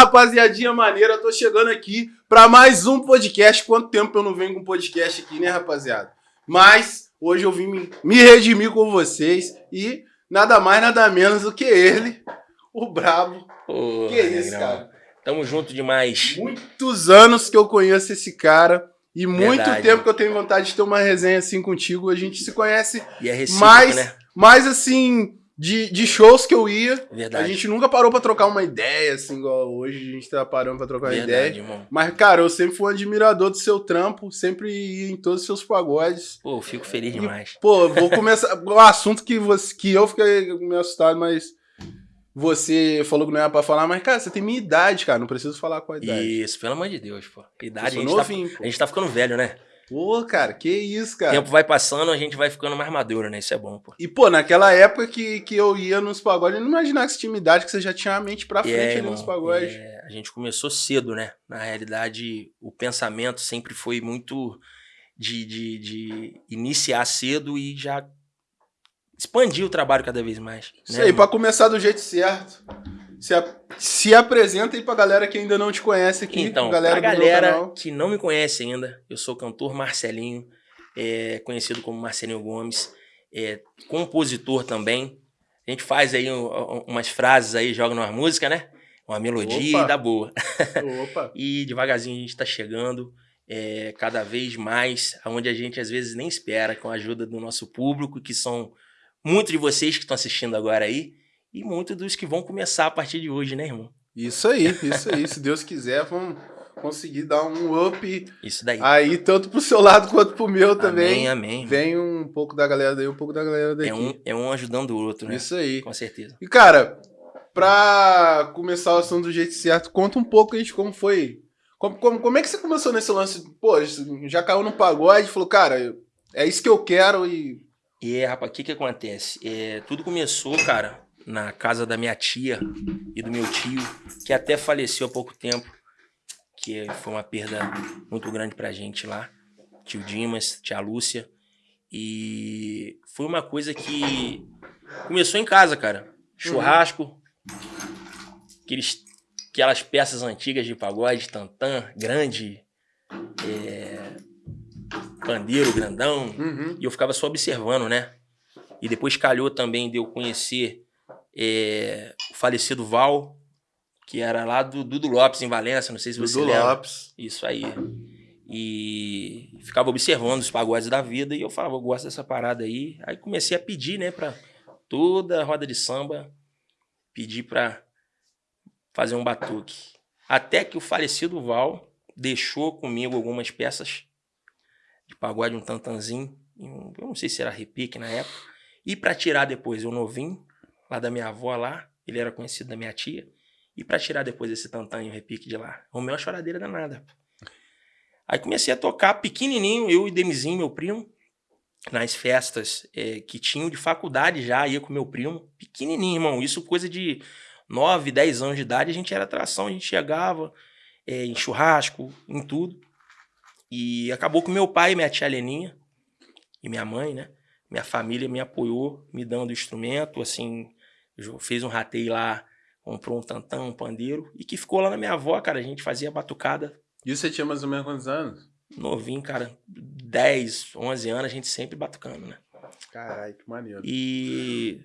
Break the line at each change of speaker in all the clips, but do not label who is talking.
Rapaziadinha maneira, tô chegando aqui para mais um podcast. Quanto tempo eu não venho com podcast aqui, né, rapaziada? Mas hoje eu vim me, redimir com vocês e nada mais, nada menos do que ele, o Brabo. Que isso,
Negrão.
cara?
Tamo junto demais.
Muitos anos que eu conheço esse cara e muito
Verdade.
tempo que eu tenho vontade de ter uma resenha assim contigo. A gente se conhece
E é recíproco,
mais,
né?
mais assim, de, de shows que eu ia.
Verdade.
A gente nunca parou pra trocar uma ideia, assim, igual hoje a gente tá parando pra trocar uma
Verdade,
ideia.
irmão.
Mas, cara, eu sempre fui um admirador do seu trampo, sempre ia em todos os seus pagodes.
Pô, eu fico feliz demais.
Pô, vou começar. um assunto que, você, que eu fiquei meio assustado, mas você falou que não era pra falar, mas, cara, você tem minha idade, cara, não preciso falar com a idade.
Isso, pelo amor de Deus, pô. Idade, a gente, tá,
novinho, pô.
a gente tá ficando velho, né?
Pô, cara, que isso,
O
cara.
tempo vai passando, a gente vai ficando mais maduro, né? Isso é bom, pô.
E, pô, naquela época que, que eu ia nos pagodes, eu não imaginava que você tinha idade, que você já tinha a mente pra frente ali
irmão,
nos pagodes.
é, a gente começou cedo, né? Na realidade, o pensamento sempre foi muito de, de, de iniciar cedo e já expandir o trabalho cada vez mais.
Isso
né,
aí,
irmão?
pra começar do jeito certo. Se, a- se apresenta aí pra galera que ainda não te conhece aqui.
Então,
galera
pra galera que não me conhece ainda, eu sou o cantor Marcelinho, é, conhecido como Marcelinho Gomes, é, compositor também. A gente faz aí um- umas frases aí, joga numa música, né? Uma melodia
Opa.
e dá boa.
Opa.
E devagarzinho a gente tá chegando é, cada vez mais, aonde a gente às vezes nem espera, com a ajuda do nosso público, que são muitos de vocês que estão assistindo agora aí, e muitos dos que vão começar a partir de hoje, né, irmão?
Isso aí, isso aí. Se Deus quiser, vamos conseguir dar um up
Isso daí.
aí, tanto pro seu lado quanto pro meu também.
Amém, amém.
Vem um pouco da galera daí, um pouco da galera daqui.
É um, é um ajudando o outro, né?
Isso aí.
Com certeza.
E, cara, pra começar o assunto do jeito certo, conta um pouco aí de como foi. Como, como, como é que você começou nesse lance? Pô, já caiu no pagode e falou, cara, é isso que eu quero e.
E, é, rapaz, o que que acontece? É, tudo começou, cara, na casa da minha tia e do meu tio, que até faleceu há pouco tempo, que foi uma perda muito grande pra gente lá. Tio Dimas, tia Lúcia. E foi uma coisa que começou em casa, cara. Churrasco, aqueles, aquelas peças antigas de pagode, tantã, grande, é, pandeiro grandão,
Uhum.
e eu ficava só observando, né? E depois calhou também de eu conhecer é, o falecido Val, que era lá do Dudu Lopes, em Valença, não sei se você
Dudu
lembra.
Lopes.
Isso aí. E ficava observando os pagodes da vida e eu falava, eu gosto dessa parada aí. Aí comecei a pedir, né, pra toda a roda de samba, pedir pra fazer um batuque. Até que o falecido Val deixou comigo algumas peças de pagode, um tantanzinho, eu não sei se era repique na época. E pra tirar depois, eu novinho, lá da minha avó lá, ele era conhecido da minha tia. E pra tirar depois esse tantã e o repique de lá? Arrumei uma choradeira danada. Aí comecei a tocar pequenininho, eu e Demizinho, meu primo, nas festas eh, que tinham de faculdade já, ia com meu primo, pequenininho, irmão. Isso coisa de 9, 10 anos de idade, a gente era atração, a gente chegava eh, em churrasco, em tudo. E acabou com meu pai minha tia Leninha, e minha mãe, né? Minha família me apoiou, me dando instrumento, assim, fez um rateio lá, comprou um tantão, um pandeiro, e que ficou lá na minha avó, cara. A gente fazia batucada
E você tinha mais ou menos quantos anos?
novinho, cara, 10, 11 anos, a gente sempre batucando, né?
Caralho, que maneiro.
E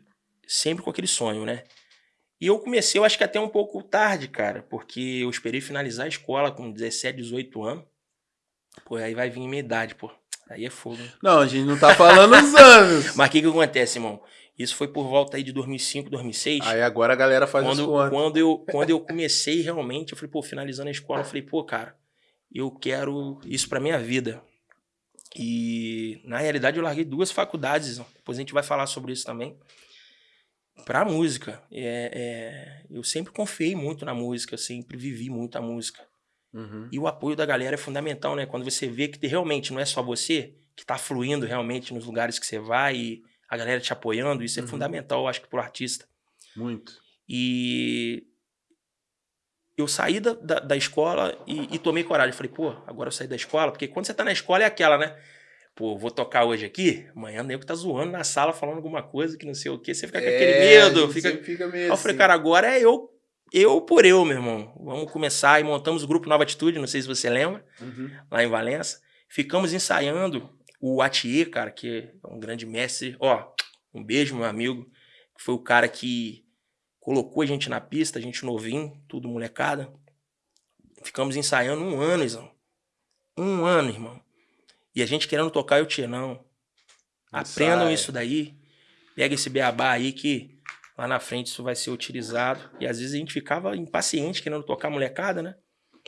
sempre com aquele sonho, né? E eu comecei, eu acho que até um pouco tarde, cara, porque eu esperei finalizar a escola com 17, 18 anos. Pô, aí vai vir minha idade, pô. Aí é fogo. hein?
Não, a gente não tá falando os anos.
Mas o que que acontece, irmão? Isso foi por volta aí de 2005, 2006.
Aí agora a galera faz
quando,
contas.
quando, eu, quando eu comecei realmente, eu falei, pô, finalizando a escola, eu falei, pô, cara, eu quero isso pra minha vida. E, na realidade, eu larguei duas faculdades, depois a gente vai falar sobre isso também, pra música. É, é, eu sempre confiei muito na música, sempre vivi muito a música.
Uhum.
E o apoio da galera é fundamental, né? Quando você vê que realmente não é só você que tá fluindo realmente nos lugares que você vai e a galera te apoiando, isso é
Uhum.
fundamental, eu acho que pro artista.
Muito.
E eu saí da, da, da escola e, e tomei coragem. Falei, pô, agora eu saí da escola, porque quando você tá na escola é aquela, né? Pô, vou tocar hoje aqui, amanhã o nego tá zoando na sala, falando alguma coisa que não sei o quê, você fica com aquele
É,
medo. Fica...
fica meio
Aí eu falei,
assim.
cara, agora é eu eu por eu, meu irmão. Vamos começar e montamos o grupo Nova Atitude, não sei se você lembra,
Uhum.
lá em Valença. Ficamos ensaiando o Atier, cara, que é um grande mestre. Ó, um beijo, meu amigo. Que foi o cara que colocou a gente na pista, a gente novinho, tudo molecada. Ficamos ensaiando um ano, Izão. Um ano, irmão. E a gente querendo tocar o Tia, não. Aprendam isso daí. Pega esse beabá aí que lá na frente isso vai ser utilizado. E às vezes a gente ficava impaciente querendo tocar molecada, né?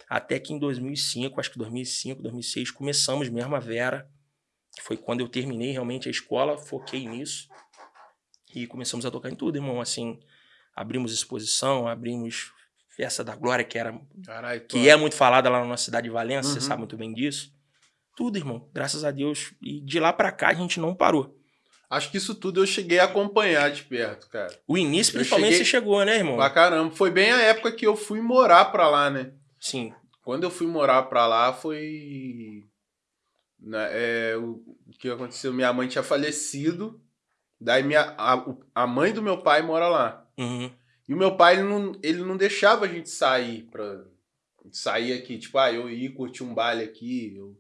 Até que em 2005, acho que 2005, 2006, começamos mesmo a Vera. Foi quando eu terminei realmente a escola, foquei nisso. E começamos a tocar em tudo, irmão. Assim, abrimos exposição, abrimos Festa da Glória, que era
Caralho,
que é muito falada lá na nossa cidade de Valença, você
Uhum.
sabe muito bem disso. Tudo, irmão. Graças a Deus. E de lá pra cá a gente não parou.
Acho que isso tudo eu cheguei a acompanhar de perto, cara.
O início, principalmente,
cheguei-
você chegou, né, irmão?
Pra caramba. Foi bem a época que eu fui morar pra lá, né?
Sim.
Quando eu fui morar pra lá foi. Né, é, o que aconteceu? Minha mãe tinha falecido. Daí minha, a, a mãe do meu pai mora lá.
Uhum.
E o meu pai, ele não, ele não deixava a gente sair pra. Sair aqui. Tipo, ah, eu ia curtir um baile aqui. Eu,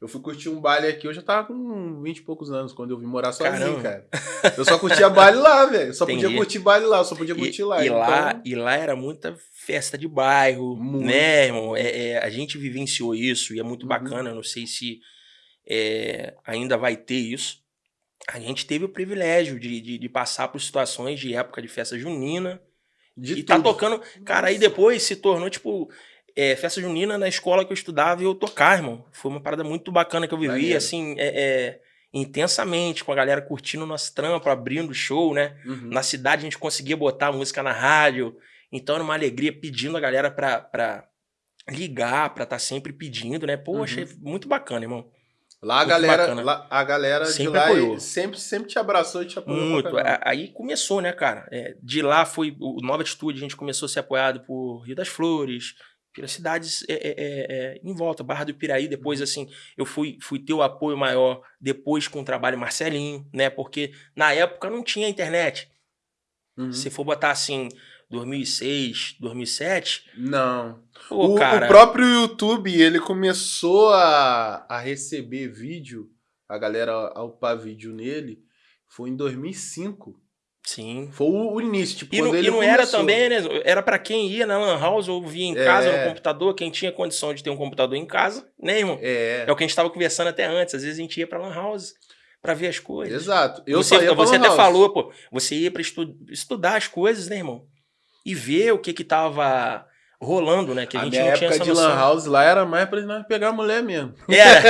eu fui curtir um baile aqui, eu já tava com 20 e poucos anos quando eu vim morar sozinho,
Caramba.
cara. Eu só curtia baile lá, velho. Só podia
Entendi.
curtir baile lá, só podia curtir
E,
lá.
e
então-
lá. e lá era muita festa de bairro,
Muito.
né, irmão? É, é, a gente vivenciou isso e é muito
Uhum.
bacana. Eu não sei se é, ainda vai ter isso. A gente teve o privilégio de, de, de passar por situações de época de festa junina.
de
e tá
tudo.
tocando. Cara, aí depois se tornou, tipo, é, festa junina na escola que eu estudava e eu tocar, irmão. Foi uma parada muito bacana que eu vivi, assim, é, é, intensamente, com a galera curtindo o nosso trampo, abrindo show, né?
Uhum.
Na cidade a gente conseguia botar a música na rádio. Então era uma alegria pedindo a galera pra, pra ligar, pra estar sempre pedindo, né? Pô,
Uhum.
achei muito bacana, irmão.
Lá a galera, lá- a galera
Sempre
de lá
apoiou.
sempre, sempre te abraçou e te apoiou.
Muito. Aí começou, né, cara? É, de lá foi o Nova Atitude, a gente começou a ser apoiado por Rio das Flores, pelas cidades é, é, é, é, em volta, Barra do Ipiraí. Depois,
Uhum.
assim, eu fui, fui ter o apoio maior depois com o trabalho Marcelinho, né? Porque na época não tinha internet.
Uhum.
Se for botar assim, 2006, 2007,
Não.
pô,
o,
cara.
o próprio YouTube, ele começou a, a receber vídeo, a galera a upar vídeo nele, foi em 2005.
Sim.
Foi o, início, tipo,
E
quando
não, e não era também, né? Era pra quem ia na Lan House ou via em casa
É.
no computador, quem tinha condição de ter um computador em casa, né, irmão?
É,
É o que a gente tava conversando até antes. Às vezes a gente ia pra Lan House pra ver as coisas.
exato. Eu
você você até
House.
falou, pô. Você ia pra estu- estudar as coisas, né, irmão? E ver o que que tava rolando, né? Que a,
A
gente
minha
não tinha
época
essa
de
noção.
Lan House lá era mais pra nós pegar mulher mesmo.
Era.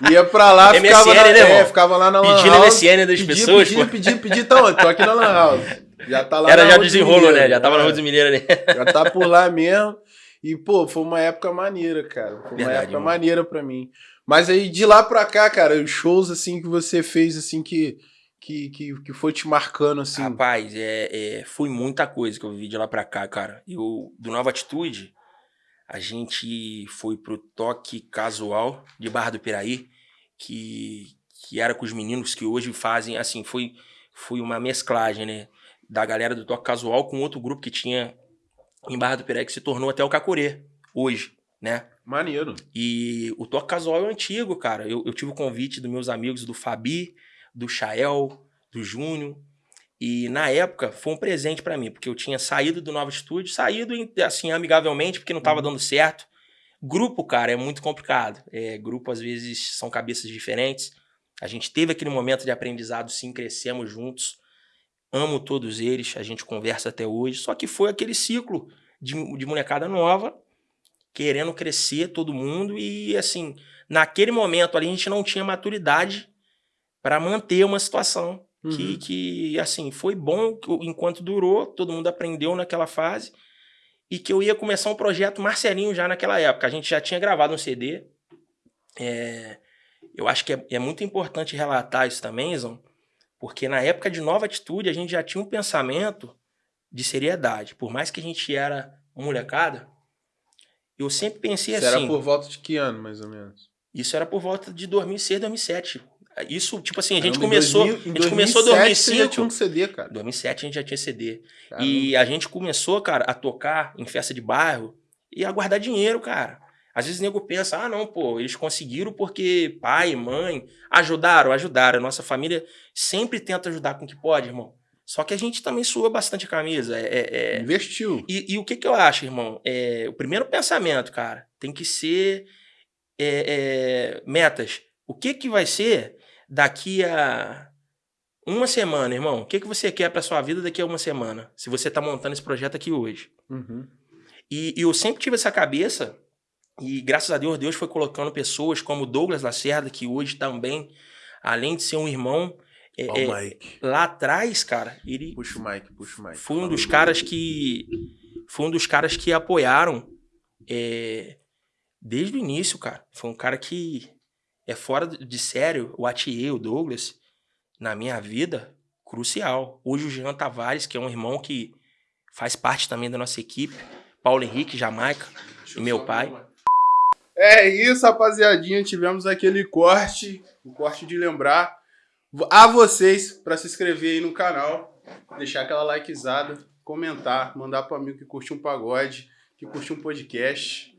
Ia pra lá,
MSN,
ficava, na,
né,
é, ficava lá na Lan
Pedindo
House.
MSN das
Pedi,
pessoas,
pedi,
pô.
pedi, pedi, tá onde? Tô aqui na Lan House. Já tá lá
Era
na
já
Rua dos
desenrolo, né? Já tava na
é.
Rua dos Mineiros ali.
Já tá por lá mesmo. E, pô, foi uma época maneira, cara. Foi uma
Verdade,
época
mano.
maneira pra mim. Mas aí, de lá pra cá, cara, os shows, assim, que você fez, assim, que, que, que, que foi te marcando, assim.
Rapaz, é, é, foi muita coisa que eu vivi de lá pra cá, cara. Eu, do Nova Atitude, a gente foi pro toque casual de Barra do Piraí, que, que era com os meninos que hoje fazem, assim, foi, foi uma mesclagem, né? Da galera do toque casual com outro grupo que tinha em Barra do Piraí, que se tornou até o Cacurê, hoje, né?
Maneiro.
E o Toque Casual é antigo, cara. Eu, eu tive o convite dos meus amigos do Fabi, do Chael, do Júnior. E na época foi um presente pra mim, porque eu tinha saído do Nova Estúdio, saído assim amigavelmente, porque não tava
Uhum.
dando certo. Grupo, cara, é muito complicado. É, grupo às vezes são cabeças diferentes. A gente teve aquele momento de aprendizado, sim, crescemos juntos. Amo todos eles, a gente conversa até hoje. Só que foi aquele ciclo de, de molecada nova, querendo crescer todo mundo e assim, naquele momento ali a gente não tinha maturidade para manter uma situação que,
Uhum.
que assim, foi bom que- enquanto durou, todo mundo aprendeu naquela fase e que eu ia começar um projeto Marcelinho já naquela época. A gente já tinha gravado um CD. É, eu acho que é, é muito importante relatar isso também, Zão, porque na época de Nova Atitude a gente já tinha um pensamento de seriedade. Por mais que a gente era molecada, eu sempre pensei
Isso
assim.
era por volta de que ano, mais ou menos?
Isso era por volta de 2006, 2007. Isso, tipo assim, a gente
Caramba,
começou.
2000 em
a gente começou em
2007 você já
2005.
tinha um CD, cara.
2007 a gente já tinha CD.
Caramba.
E a gente começou, cara, a tocar em festa de bairro e a guardar dinheiro, cara. Às vezes o nego pensa, ah, não, pô, eles conseguiram porque pai, mãe ajudaram, ajudaram. A nossa família sempre tenta ajudar com o que pode, irmão. Só que a gente também sua bastante a camisa. É, é- é-
Investiu.
E, e o que, que eu acho, irmão? É, o primeiro pensamento, cara, tem que ser é, é, metas. O que, que vai ser daqui a uma semana, irmão? O que, que você quer pra sua vida daqui a uma semana? Se você tá montando esse projeto aqui hoje.
Uhum.
E, e eu sempre tive essa cabeça, e graças a Deus, Deus foi colocando pessoas como Douglas Lacerda, que hoje também, além de ser um irmão, é,
Ó
é, lá atrás, cara, ele
Puxa o Mike, puxa o Mike.
foi um dos caras que foi um dos caras que apoiaram é, desde o início, cara. Foi um cara que é fora de sério, o Atier, o Douglas, na minha vida, crucial. Hoje o Jean Tavares, que é um irmão que faz parte também da nossa equipe, Paulo Henrique, Jamaica, e
eu
meu pai.
É isso, rapaziadinha. Tivemos aquele corte, o corte de lembrar a vocês para se inscrever aí no canal, deixar aquela likezada, comentar, mandar para amigo que curte um pagode, que curte um podcast.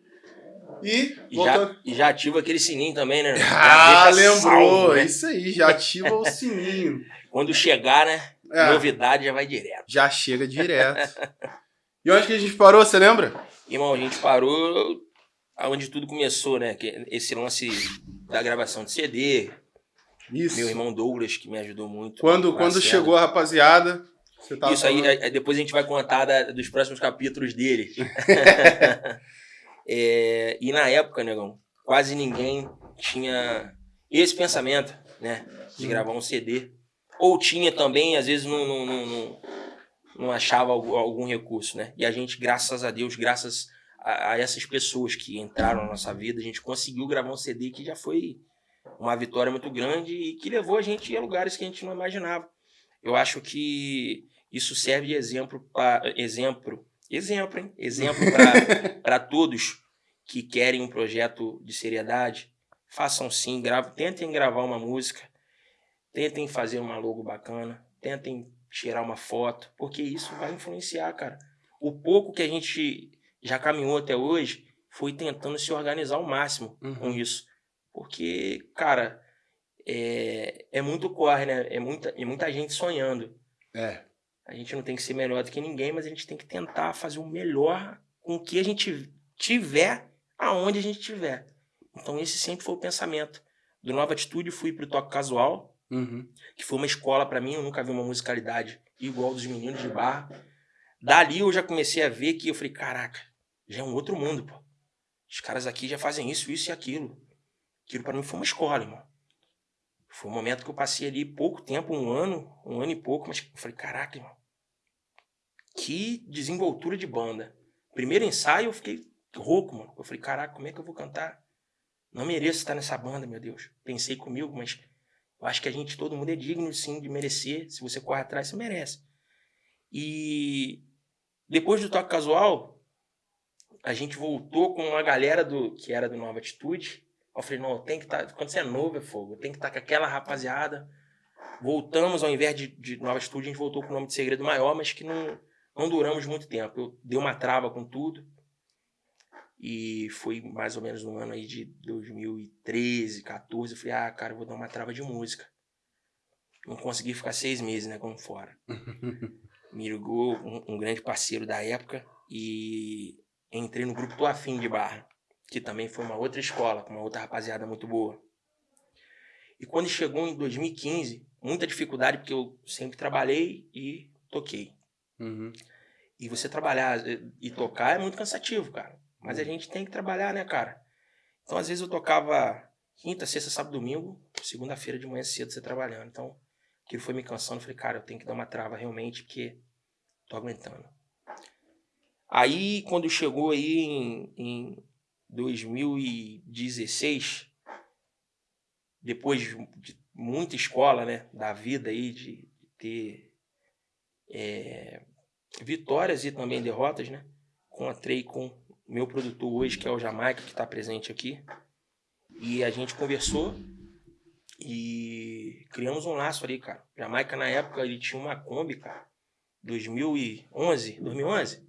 E,
E já, e já ativa aquele sininho também, né?
Ah,
Já
lembrou.
salvo, né?
isso aí, já ativa o sininho.
Quando chegar, né?
É,
Novidade já vai direto.
já chega direto. E onde que a gente parou, você lembra?
Irmão, a gente parou aonde tudo começou, né? Esse lance da gravação de CD.
Isso.
Meu irmão Douglas, que me ajudou muito.
Quando, quando chegou a rapaziada, você tava
Isso aí,
falando-
é- depois a gente vai contar da- dos próximos capítulos dele. É, e na época, negão, quase ninguém tinha esse pensamento, né? De gravar um CD. Ou tinha também, às vezes não, não, não, não, não achava algum, algum recurso, né? E a gente, graças a Deus, graças a, a essas pessoas que entraram na nossa vida, a gente conseguiu gravar um CD que já foi uma vitória muito grande e que levou a gente a lugares que a gente não imaginava. Eu acho que isso serve de exemplo para exemplo, exemplo, hein? Exemplo para todos que querem um projeto de seriedade. Façam sim, grave, tentem gravar uma música, tentem fazer uma logo bacana, tentem tirar uma foto, porque isso vai influenciar, cara. O pouco que a gente já caminhou até hoje foi tentando se organizar ao máximo com
Uhum.
isso. Porque, cara, é, é muito corre, né? É muita, é muita gente sonhando.
É.
A gente não tem que ser melhor do que ninguém, mas a gente tem que tentar fazer o melhor com o que a gente tiver, aonde a gente tiver. Então esse sempre foi o pensamento. Do Nova Atitude fui pro toque casual,
Uhum.
que foi uma escola pra mim, eu nunca vi uma musicalidade igual dos meninos de barra. Dali eu já comecei a ver que eu falei, caraca, já é um outro mundo, pô. Os caras aqui já fazem isso, isso e aquilo. Aquilo pra mim foi uma escola, irmão. Foi um momento que eu passei ali pouco tempo, um ano, um ano e pouco, mas eu falei, caraca, irmão. Que desenvoltura de banda. Primeiro ensaio eu fiquei rouco, mano. Eu falei, caraca, como é que eu vou cantar? Não mereço estar nessa banda, meu Deus. Pensei comigo, mas eu acho que a gente, todo mundo é digno, sim, de merecer. Se você corre atrás, você merece. E depois do toque casual, a gente voltou com uma galera do que era do Nova Atitude. Eu falei, não, tem que estar. quando você é novo, é fogo. Tem que estar com aquela rapaziada. Voltamos, ao invés de, de Nova Atitude, a gente voltou com o nome de Segredo Maior, mas que não, não duramos muito tempo. Eu dei uma trava com tudo. E foi mais ou menos no ano aí de 2013, 14. Eu falei, ah, cara, eu vou dar uma trava de música. Não consegui ficar seis meses, né, como fora. Me ligou um, um grande parceiro da época e entrei no grupo Tô Afim de Barra, que também foi uma outra escola, com uma outra rapaziada muito boa. E quando chegou em 2015, muita dificuldade, porque eu sempre trabalhei e toquei.
Uhum.
E você trabalhar eh, e tocar é muito cansativo, cara. Mas a
Uhum.
gente tem que trabalhar, né, cara? Então, às vezes, eu tocava quinta, sexta, sábado, domingo, segunda-feira de manhã cedo você trabalhando. Então, aquilo foi me cansando. Eu falei, cara, eu tenho que dar uma trava realmente, porque tô aguentando. Aí, quando chegou aí em, em 2016, depois de de muita escola, né, da vida aí, de ter é, vitórias e também derrotas, né? Encontrei com meu produtor hoje, que é o Jamaica, que está presente aqui. E a gente conversou. E criamos um laço ali, cara. Jamaica, na época, ele tinha uma Kombi, cara. 2011, 2011?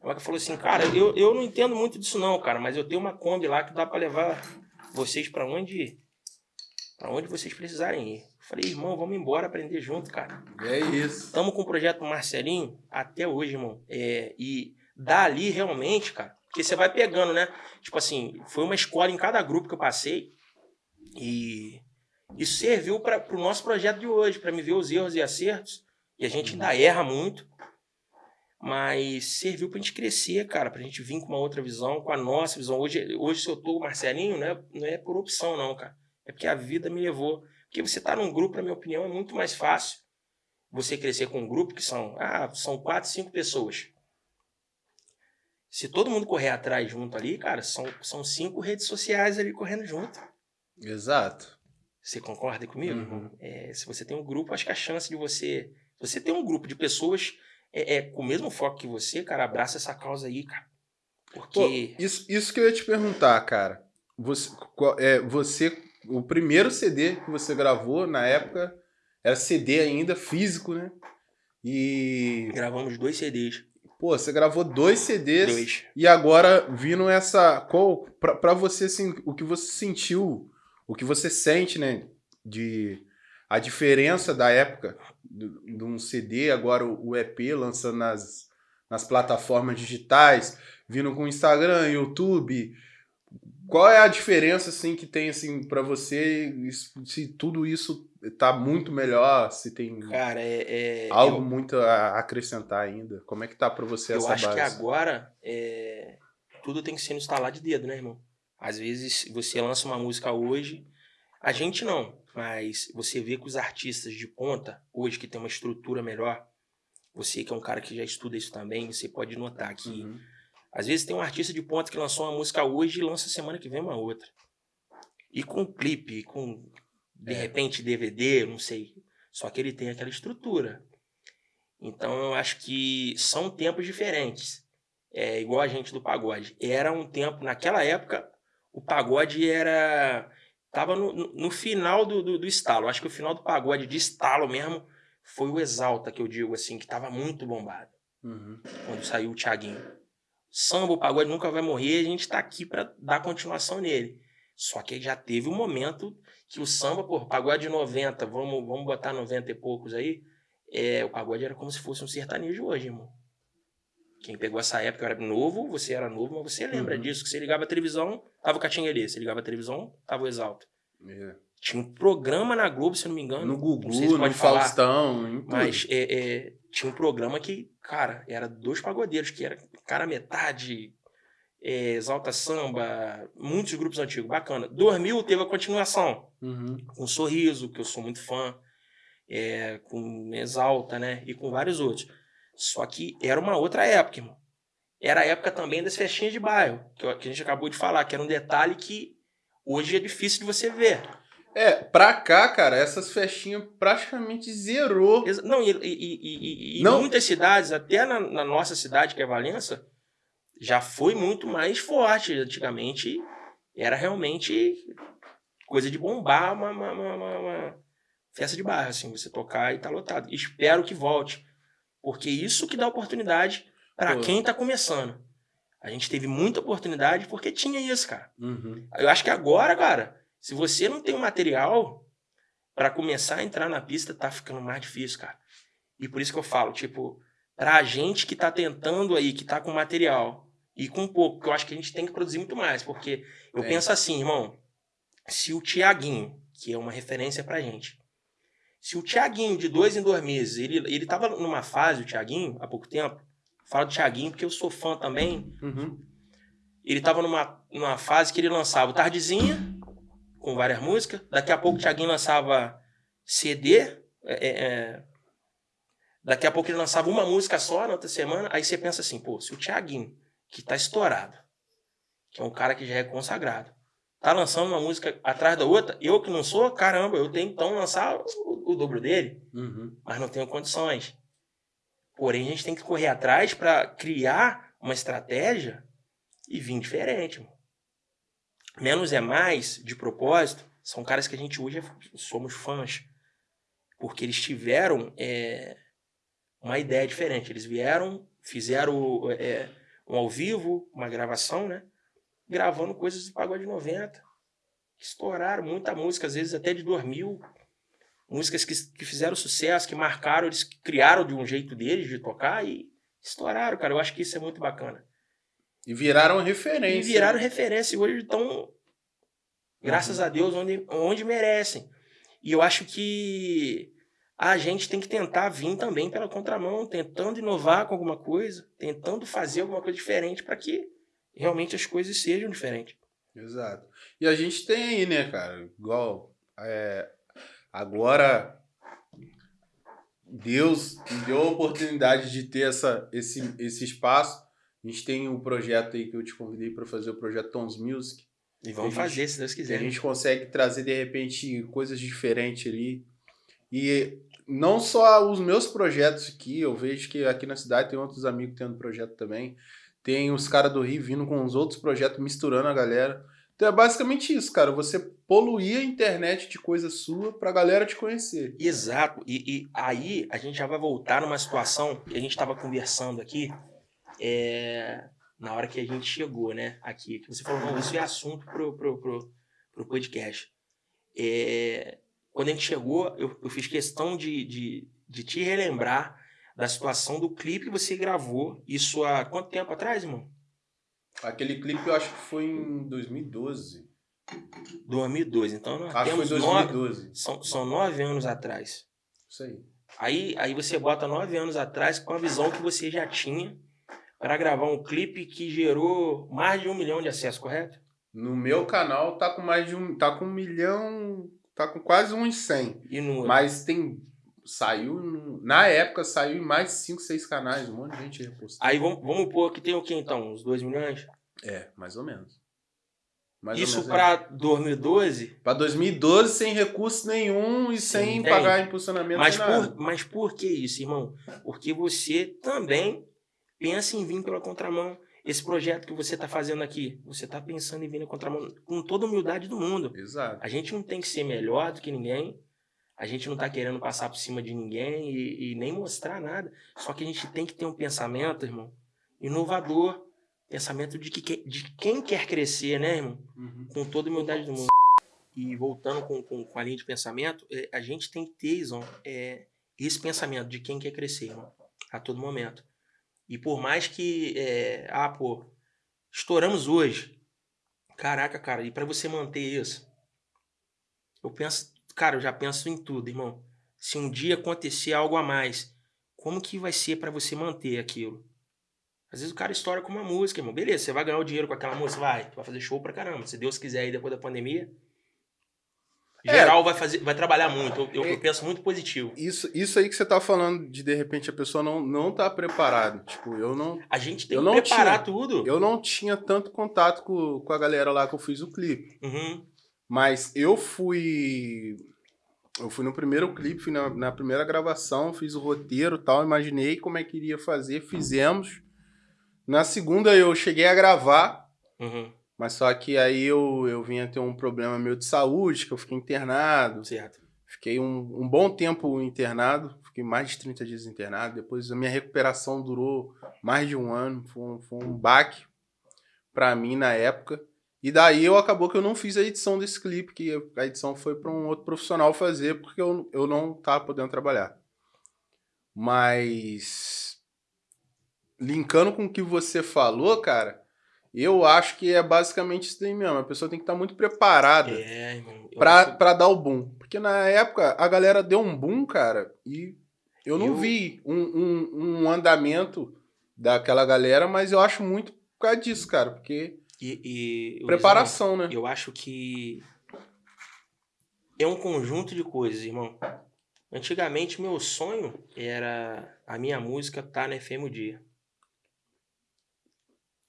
Jamaica falou assim, cara, eu, eu não entendo muito disso não, cara, mas eu tenho uma Kombi lá que dá para levar vocês para onde para onde vocês precisarem ir. Falei, irmão, vamos embora aprender junto, cara.
É isso.
Estamos com o projeto Marcelinho até hoje, irmão. É, e dali realmente, cara, porque você vai pegando, né? Tipo assim, foi uma escola em cada grupo que eu passei. E isso serviu para o nosso projeto de hoje, para me ver os erros e acertos. E a gente ainda erra muito. Mas serviu para a gente crescer, cara, para a gente vir com uma outra visão, com a nossa visão. Hoje, hoje se eu tô Marcelinho, não é, não é por opção, não, cara. É porque a vida me levou. Porque você tá num grupo, na minha opinião, é muito mais fácil você crescer com um grupo que são, ah, são quatro, cinco pessoas. Se todo mundo correr atrás junto ali, cara, são, são cinco redes sociais ali correndo junto.
Exato.
Você concorda comigo?
Uhum.
É, se você tem um grupo, acho que a chance de você. Se você tem um grupo de pessoas é, é, com o mesmo foco que você, cara, abraça essa causa aí, cara. Porque.
Pô, isso, isso que eu ia te perguntar, cara. Você, é, você. O primeiro CD que você gravou na época era CD ainda, físico, né? E.
Gravamos dois CDs.
Pô, você gravou dois CDs.
Dois.
E agora, vindo essa. Qual, pra, pra você, assim, o que você sentiu, o que você sente, né? De. A diferença da época de um CD, agora o EP lançando nas, nas plataformas digitais, vindo com Instagram, YouTube. Qual é a diferença assim que tem assim para você se tudo isso tá muito melhor, se tem
Cara, é, é
algo
eu,
muito a acrescentar ainda? Como é que tá para você
eu
essa
acho
base?
que agora é, tudo tem que ser no estalar de dedo, né, irmão? Às vezes você lança uma música hoje, a gente não, mas você vê que os artistas de ponta, hoje que tem uma estrutura melhor, você que é um cara que já estuda isso também, você pode notar que
Uhum.
às vezes tem um artista de ponta que lançou uma música hoje e lança semana que vem uma outra. E com clipe, com de
É.
repente DVD, não sei. Só que ele tem aquela estrutura. Então eu acho que são tempos diferentes. É igual a gente do pagode. Era um tempo, naquela época, o pagode era. Tava no, no- no final do, do, do estalo. Acho que o final do pagode de estalo mesmo foi o Exalta, que eu digo assim, que tava muito bombado
Uhum.
quando saiu o Thiaguinho. Samba, o pagode nunca vai morrer, a gente tá aqui pra dar continuação nele. Só que já teve um momento que o samba, pô, pagode de 90, vamos, vamos botar 90 e poucos aí, é, o pagode era como se fosse um sertanejo hoje, irmão. Quem pegou essa época era novo, você era novo, mas você lembra
Uhum.
disso, que você ligava a televisão, tava o Catinguelê, você ligava a televisão, tava o Exalto.
É.
Tinha um programa na Globo, se não me engano.
No Gugu,
se
no
falar.
Faustão, em tudo.
Mas é, é, tinha um programa que, cara, era dois pagodeiros, que era cara metade, é, exalta samba, muitos grupos antigos, bacana. 2000 teve a continuação,
Uhum.
com Sorriso, que eu sou muito fã, é, com Exalta, né, e com vários outros. Só que era uma outra época, irmão. Era a época também das festinhas de bairro, que, a gente acabou de falar, que era um detalhe que hoje é difícil de você ver.
É, pra cá, cara, essas festinhas praticamente zerou.
Não, e, e, e- e-
Não.
em muitas cidades, até na, na nossa cidade, que é Valença, já foi muito mais forte. Antigamente era realmente coisa de bombar uma, uma- uma- uma- uma festa de bairro, assim, você tocar e tá lotado. Espero que volte. Porque isso que dá oportunidade para quem tá começando. A gente teve muita oportunidade porque tinha isso, cara.
Uhum.
Eu acho que agora, cara, se você não tem o material pra começar a entrar na pista, tá ficando mais difícil, cara. E por isso que eu falo, tipo, pra gente que tá tentando aí, que tá com material e com pouco, que eu acho que a gente tem que produzir muito mais, porque eu
É.
penso assim, irmão, se o Tiaguinho, que é uma referência pra gente, se o Tiaguinho de dois em dois meses, ele, ele tava numa fase, o Tiaguinho, há pouco tempo, falo do Tiaguinho porque eu sou fã também,
Uhum.
ele tava numa, numa fase que ele lançava o Tardezinha, com várias músicas. Daqui a pouco o Thiaguinho lançava CD. é, é, é. Daqui a pouco ele lançava uma música só na outra semana. Aí você pensa assim, pô, se o Thiaguinho, que tá estourado, que é um cara que já é consagrado, tá lançando uma música atrás da outra, eu que não sou, caramba, eu tenho então lançar o, o dobro dele
Uhum.
mas não tenho condições. Porém, a gente tem que correr atrás para criar uma estratégia e vir diferente. mano. Menos é mais, de propósito, são caras que a gente hoje é, somos fãs. Porque eles tiveram é, uma ideia diferente. Eles vieram, fizeram é, um ao vivo, uma gravação, né? Gravando coisas do pagode 90. Estouraram muita música, às vezes até de 2000. Músicas que, que fizeram sucesso, que marcaram, eles criaram de um jeito deles de tocar e estouraram, cara. Eu acho que isso é muito bacana.
E viraram referência.
E viraram referência. E hoje estão, graças uhum. a Deus, onde, onde merecem. E eu acho que a gente tem que tentar vir também pela contramão, tentando inovar com alguma coisa, tentando fazer alguma coisa diferente para que realmente as coisas sejam diferentes.
Exato. E a gente tem aí, né, cara, igual é, agora Deus me deu a oportunidade de ter essa, esse, esse espaço. A gente tem um projeto aí que eu te convidei para fazer o projeto Tons Music.
E vamos fazer, se Deus quiser.
A gente consegue trazer, de repente, coisas diferentes ali. E não só os meus projetos aqui, eu vejo que aqui na cidade tem outros amigos tendo projeto também. Tem os caras do Rio vindo com os outros projetos, misturando a galera. Então é basicamente isso, cara. Você poluir a internet de coisa sua pra galera te conhecer.
Exato. E, e aí a gente já vai voltar numa situação que a gente estava conversando aqui. É, na hora que a gente chegou, né? Aqui. Que você falou, não, isso é assunto pro, pro, pro, pro podcast. É, quando a gente chegou, eu, eu fiz questão de, de, de te relembrar da situação do clipe que você gravou. Isso há quanto tempo atrás, irmão?
Aquele clipe eu acho que foi em 2012.
2012, então nós
acho temos foi 2012.
Nove, são, são nove anos atrás.
Isso aí.
aí. Aí você bota nove anos atrás com a visão que você já tinha para gravar um clipe que gerou mais de um milhão de acessos, correto?
No meu canal tá com mais de um. tá com um milhão tá com quase uns 100.
E no...
Mas tem. Saiu. Na época saiu em mais de 5, 6 canais, um monte de gente repostou.
Aí vamos, vamos pôr que tem o que então? Uns 2 milhões?
É, mais ou menos. Mais
Isso para 2012?
Para 2012, sem recurso nenhum e sem tem. pagar impulsionamento.
Mas por, mas por que isso, irmão? Porque você também pensa em vir pela contramão. Esse projeto que você está fazendo aqui, você está pensando em vir na contramão com toda a humildade do mundo.
Exato.
A gente não tem que ser melhor do que ninguém. A gente não está querendo passar por cima de ninguém e, e, nem mostrar nada. Só que a gente tem que ter um pensamento, irmão, inovador. Pensamento de, que, de quem quer crescer, né, irmão? Uhum. Com toda a humildade do mundo. E voltando com, com, com, a linha de pensamento, é, a gente tem que ter, Izon, é, esse pensamento de quem quer crescer, irmão, a todo momento. E por mais que, é, ah, pô, estouramos hoje. Caraca, cara, e para você manter isso? Eu penso, cara, eu já penso em tudo, irmão. Se um dia acontecer algo a mais, como que vai ser para você manter aquilo? Às vezes o cara estoura com uma música, irmão. Beleza, você vai ganhar o dinheiro com aquela música? Vai. Vai fazer show pra caramba. Se Deus quiser aí depois da pandemia, geral é, vai fazer, vai trabalhar muito. Eu, eu, é, penso muito positivo.
Isso, isso aí que você tá falando de de repente a pessoa não não tá preparada. Tipo, eu não.
A gente tem que preparar
tinha,
tudo.
Eu não tinha tanto contato com, com a galera lá que eu fiz o clipe.
Uhum.
Mas eu fui. Eu fui no primeiro clipe, fui na, na primeira gravação, fiz o roteiro tal, imaginei como é que iria fazer, fizemos. Na segunda eu cheguei a gravar.
Uhum.
Mas só que aí eu, eu vinha ter um problema meu de saúde, que eu fiquei internado.
Certo.
Fiquei um, um bom tempo internado, fiquei mais de 30 dias internado. Depois a minha recuperação durou mais de um ano. Foi um, foi um baque para mim na época. E daí eu acabou que eu não fiz a edição desse clipe, que a edição foi para um outro profissional fazer, porque eu, eu não tava podendo trabalhar. Mas linkando com o que você falou, cara, eu acho que é basicamente isso daí mesmo. A pessoa tem que estar tá muito preparada
é,
acho... pra dar o boom. Porque na época a galera deu um boom, cara, e eu não eu... vi um, um, um, andamento daquela galera, mas eu acho muito por causa disso, cara. Porque.
E,
e preparação, né?
Eu acho que é um conjunto de coisas, irmão. Antigamente, meu sonho era a minha música estar tá na FM o dia.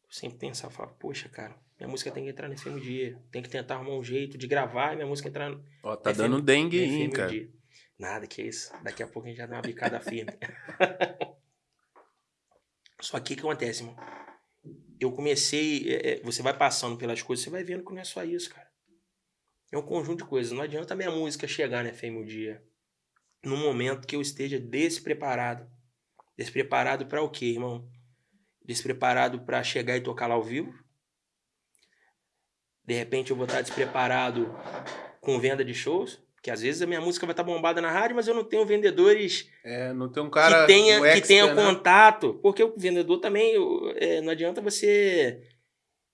Eu sempre pensava, falava, poxa, cara, minha música tem que entrar no FM Dia. Tem que tentar arrumar um jeito de gravar e minha música entrar no.
Ó, tá FM, dando dengue aí, cara.
Dia. Nada, que isso. Daqui a pouco a gente já dá uma bicada firme. Só que o que acontece, irmão? Eu comecei. É, é, você vai passando pelas coisas, você vai vendo que não é só isso, cara. É um conjunto de coisas. Não adianta a minha música chegar na FM o dia num momento que eu esteja despreparado. Despreparado para o quê, irmão? Despreparado para chegar e tocar lá ao vivo? De repente eu vou estar despreparado com venda de shows? Que às vezes a minha música vai estar bombada na rádio, mas eu não tenho vendedores
é, não tem um cara
que tenha, que
extra,
tenha
né?
contato. Porque o vendedor também, é, não adianta você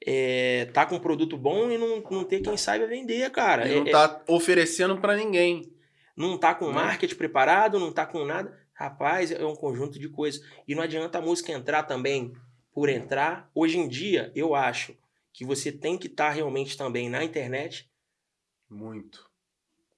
é, tá com um produto bom e não, não ter quem saiba vender, cara.
Ele não
É-
tá oferecendo pra ninguém.
não tá com
Né?
marketing preparado, não tá com nada. Rapaz, é um conjunto de coisas. E não adianta a música entrar também por entrar. Hoje em dia, eu acho que você tem que estar realmente também na internet.
Muito.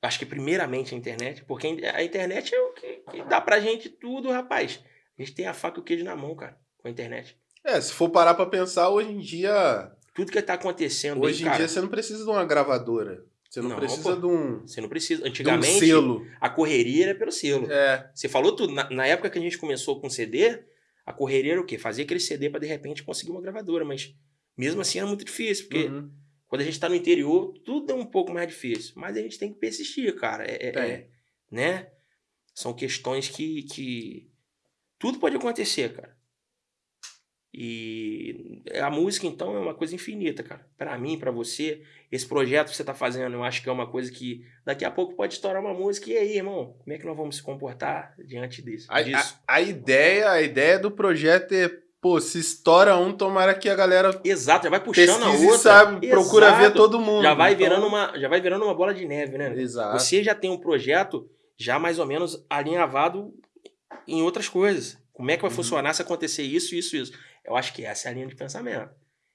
Acho que primeiramente a internet, porque a internet é o que, que dá pra gente tudo, rapaz. A gente tem a faca e o queijo na mão, cara, com a internet.
É, se for parar pra pensar, hoje em dia.
Tudo que tá acontecendo
Hoje
aí,
em
cara,
dia você não precisa de uma gravadora. Você não,
Não,
precisa
pô.
de um,
você não precisa.
de um
Antigamente,
selo.
a correria era pelo selo.
É.
Você falou tudo. Na, na época que a gente começou com CD, a correria era o quê? Fazer aquele CD pra de repente conseguir uma gravadora, mas mesmo assim era muito difícil, porque
Uhum.
Quando a gente tá no interior, tudo é um pouco mais difícil. Mas a gente tem que persistir, cara. É, é- é, né? São questões que, que. Tudo pode acontecer, cara. E a música, então, é uma coisa infinita, cara. Pra mim, pra você, esse projeto que você tá fazendo, eu acho que é uma coisa que daqui a pouco pode estourar uma música. E aí, irmão, como é que nós vamos se comportar diante disso?
A, a- a ideia, a ideia do projeto é, pô, se estoura um, tomara que a galera
Exato, já vai puxando a outra.
sabe? Procura ver
Exato.
todo mundo.
Já vai,
Então,
virando uma, já vai virando uma bola de neve, né?
Exato.
Você já tem um projeto já mais ou menos alinhavado em outras coisas. Como é que vai
Uhum.
funcionar se acontecer isso, isso, isso? Eu acho que essa é a linha de pensamento.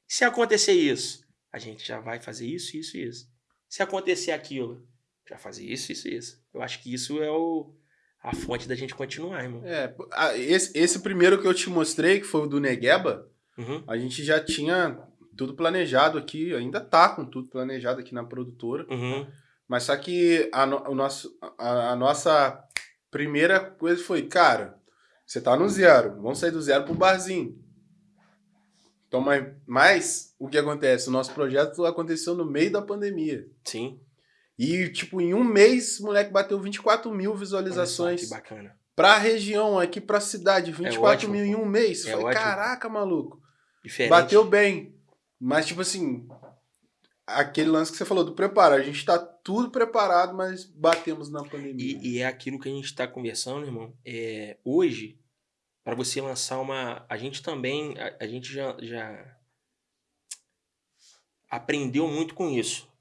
Se acontecer isso, a gente já vai fazer isso, isso, isso. Se acontecer aquilo, já fazer isso, isso, isso. Eu acho que isso é o, a fonte da gente continuar, irmão.
É, esse, esse primeiro que eu te mostrei, que foi o do Negueba,
Uhum,
a gente já tinha tudo planejado aqui, ainda tá com tudo planejado aqui na produtora.
uhum,
Mas só que a, no- o nosso, a, a nossa primeira coisa foi, cara, você tá no zero, vamos sair do zero pro barzinho. Então, mas, mas o que acontece? O nosso projeto aconteceu no meio da pandemia.
sim.
E, tipo, em um mês, o moleque bateu 24 mil
Olha só,
visualizações.
que bacana.
Pra região, aqui pra cidade, 24
ótimo,
mil em um mês.
É
Falei, caraca, maluco.
Diferente.
Bateu bem. Mas, tipo assim, aquele lance que você falou do preparo. A gente tá tudo preparado, mas batemos na pandemia.
E, e é aquilo que a gente está conversando, irmão. É, hoje, para você lançar uma. A gente também. A, a gente já, já aprendeu muito com isso.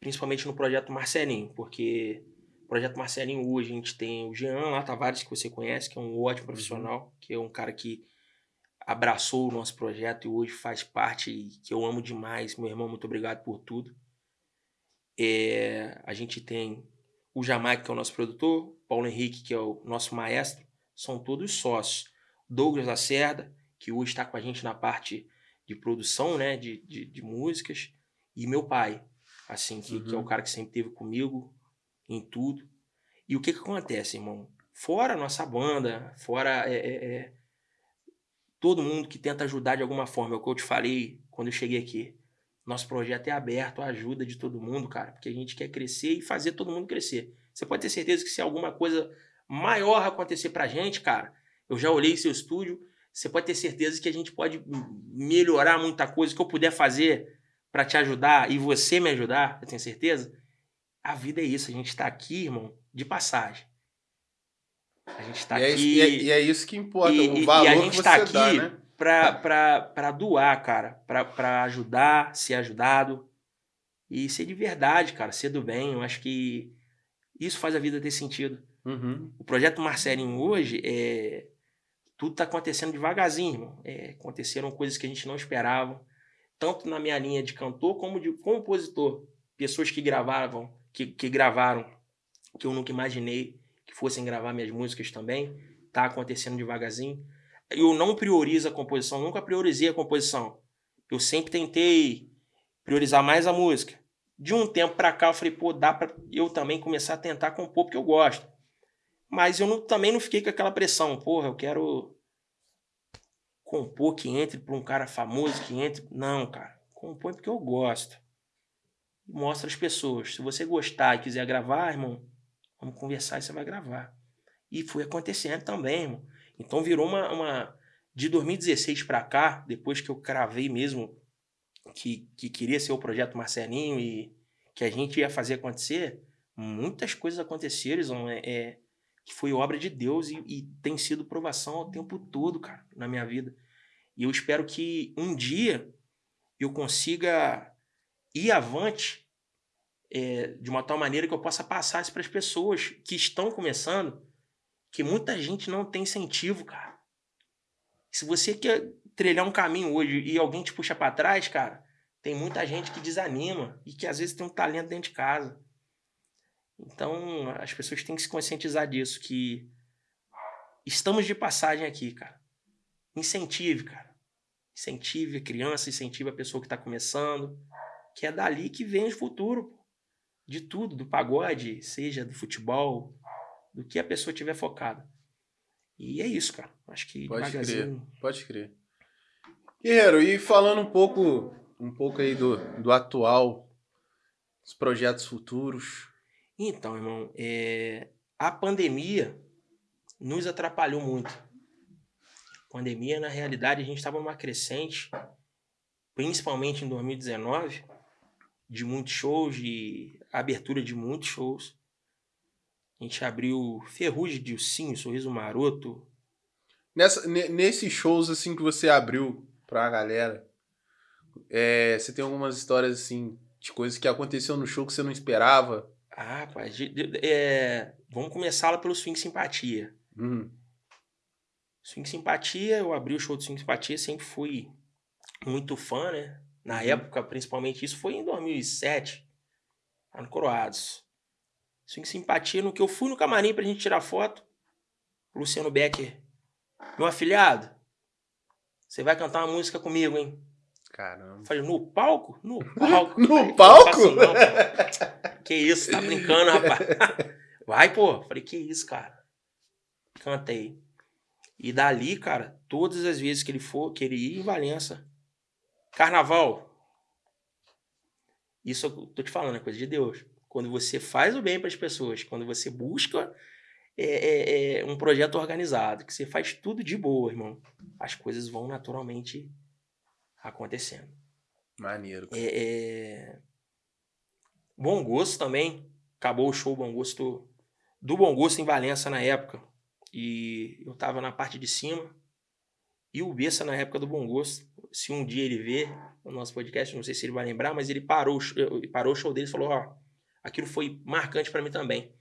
Principalmente no projeto Marcelinho, porque o projeto Marcelinho hoje a gente tem o Jean lá, Tavares, que você conhece, que é um ótimo profissional, que é um cara que abraçou o nosso projeto e hoje faz parte, e que eu amo demais. Meu irmão, muito obrigado por tudo. É, a gente tem o Jamaica, que é o nosso produtor, Paulo Henrique, que é o nosso maestro, são todos sócios. Douglas Lacerda, que hoje está com a gente na parte de produção, né, de, de, de músicas, e meu pai, assim, que, que é o
Uhum.
cara que sempre esteve comigo em tudo. E o que que acontece, irmão? Fora a nossa banda, fora é, é, é, todo mundo que tenta ajudar de alguma forma, é o que eu te falei quando eu cheguei aqui. Nosso projeto é aberto à ajuda de todo mundo, cara, porque a gente quer crescer e fazer todo mundo crescer. Você pode ter certeza que se alguma coisa maior acontecer pra gente, cara, eu já olhei seu estúdio, você pode ter certeza que a gente pode melhorar muita coisa que eu puder fazer pra te ajudar e você me ajudar, eu tenho certeza. A vida é isso, a gente tá aqui, irmão, de passagem. A gente tá
e, é,
aqui
isso- e é- e é isso que importa,
E-
o valor
e a
que
gente
você
tá
dá,
aqui
né?
pra, pra, pra doar, cara. Pra, pra ajudar, ser ajudado. E ser de verdade, cara. Ser do bem. Eu acho que isso faz a vida ter sentido.
Uhum.
O projeto Marcelinho hoje é. Tudo tá acontecendo devagarzinho, irmão. É, aconteceram coisas que a gente não esperava. Tanto na minha linha de cantor como de compositor. Pessoas que gravavam, que, que gravaram, que eu nunca imaginei que fossem gravar minhas músicas também. Tá acontecendo devagarzinho. Eu não priorizo a composição, nunca priorizei a composição. Eu sempre tentei priorizar mais a música. De um tempo pra cá eu falei, pô, dá pra eu também começar a tentar compor porque eu gosto. Mas eu não- também não fiquei com aquela pressão, porra, eu quero compor que entre para um cara famoso, que entre. Não, cara. Compõe porque eu gosto. Mostra as pessoas. Se você gostar e quiser gravar, irmão, vamos conversar e você vai gravar. E foi acontecendo também, irmão. Então virou uma. uma... De 2016 para cá, depois que eu cravei mesmo que, que queria ser o projeto Marcelinho e que a gente ia fazer acontecer, muitas coisas aconteceram, é, é, que foi obra de Deus e, e, tem sido provação o tempo todo, cara, na minha vida. E eu espero que um dia eu consiga ir avante é, de uma tal maneira que eu possa passar isso para as pessoas que estão começando, que muita gente não tem incentivo, cara. Se você quer trilhar um caminho hoje e alguém te puxa para trás, cara, tem muita gente que desanima e que às vezes tem um talento dentro de casa. Então, as pessoas têm que se conscientizar disso, que estamos de passagem aqui, cara. Incentive, cara. Incentive a criança, incentive a pessoa que está começando, que é dali que vem o futuro. De tudo, do pagode, seja do futebol, do que a pessoa tiver focada. E é isso, cara. Acho que
pode crer, pode crer. Guerreiro, e falando um pouco, um pouco aí do, do atual, dos projetos futuros,
então, irmão, é... a pandemia nos atrapalhou muito. Pandemia, na realidade, a gente estava numa crescente, principalmente em 2019, de muitos shows, de abertura de muitos shows. A gente abriu Ferrugem de Ursinho, Sorriso Maroto.
Nessa, nesses shows assim que você abriu pra galera, é, você tem algumas histórias assim de coisas que aconteceu no show que você não esperava?
Ah, pai, de, de, é, vamos começar lá pelo Swing Simpatia.
Uhum.
Swing Simpatia, eu abri o show do Swing Simpatia, sempre fui muito fã, né? Na uhum. época, principalmente, isso foi em 2007, lá no Coroados. Swing Simpatia, no que eu fui no camarim pra gente tirar foto, Luciano Becker, meu afilhado, você vai cantar uma música comigo, hein?
Caramba.
Falei, no palco? No palco.
no Falei, palco? Assim,
que isso, tá brincando, rapaz? Vai, pô. Falei, que isso, cara. Cantei. E dali, cara, todas as vezes que ele for, que ele ir em Valença, carnaval. Isso eu tô te falando, é coisa de Deus. Quando você faz o bem para as pessoas, quando você busca é, é, é, um projeto organizado, que você faz tudo de boa, irmão, as coisas vão naturalmente acontecendo.
Maneiro.
É, é... Bom Gosto também. Acabou o show Bom Gosto do Bom Gosto em Valença na época. E eu tava na parte de cima. E o Bessa na época do Bom Gosto. Se um dia ele ver o nosso podcast, não sei se ele vai lembrar, mas ele parou, parou o show dele e falou: Ó, aquilo foi marcante para mim também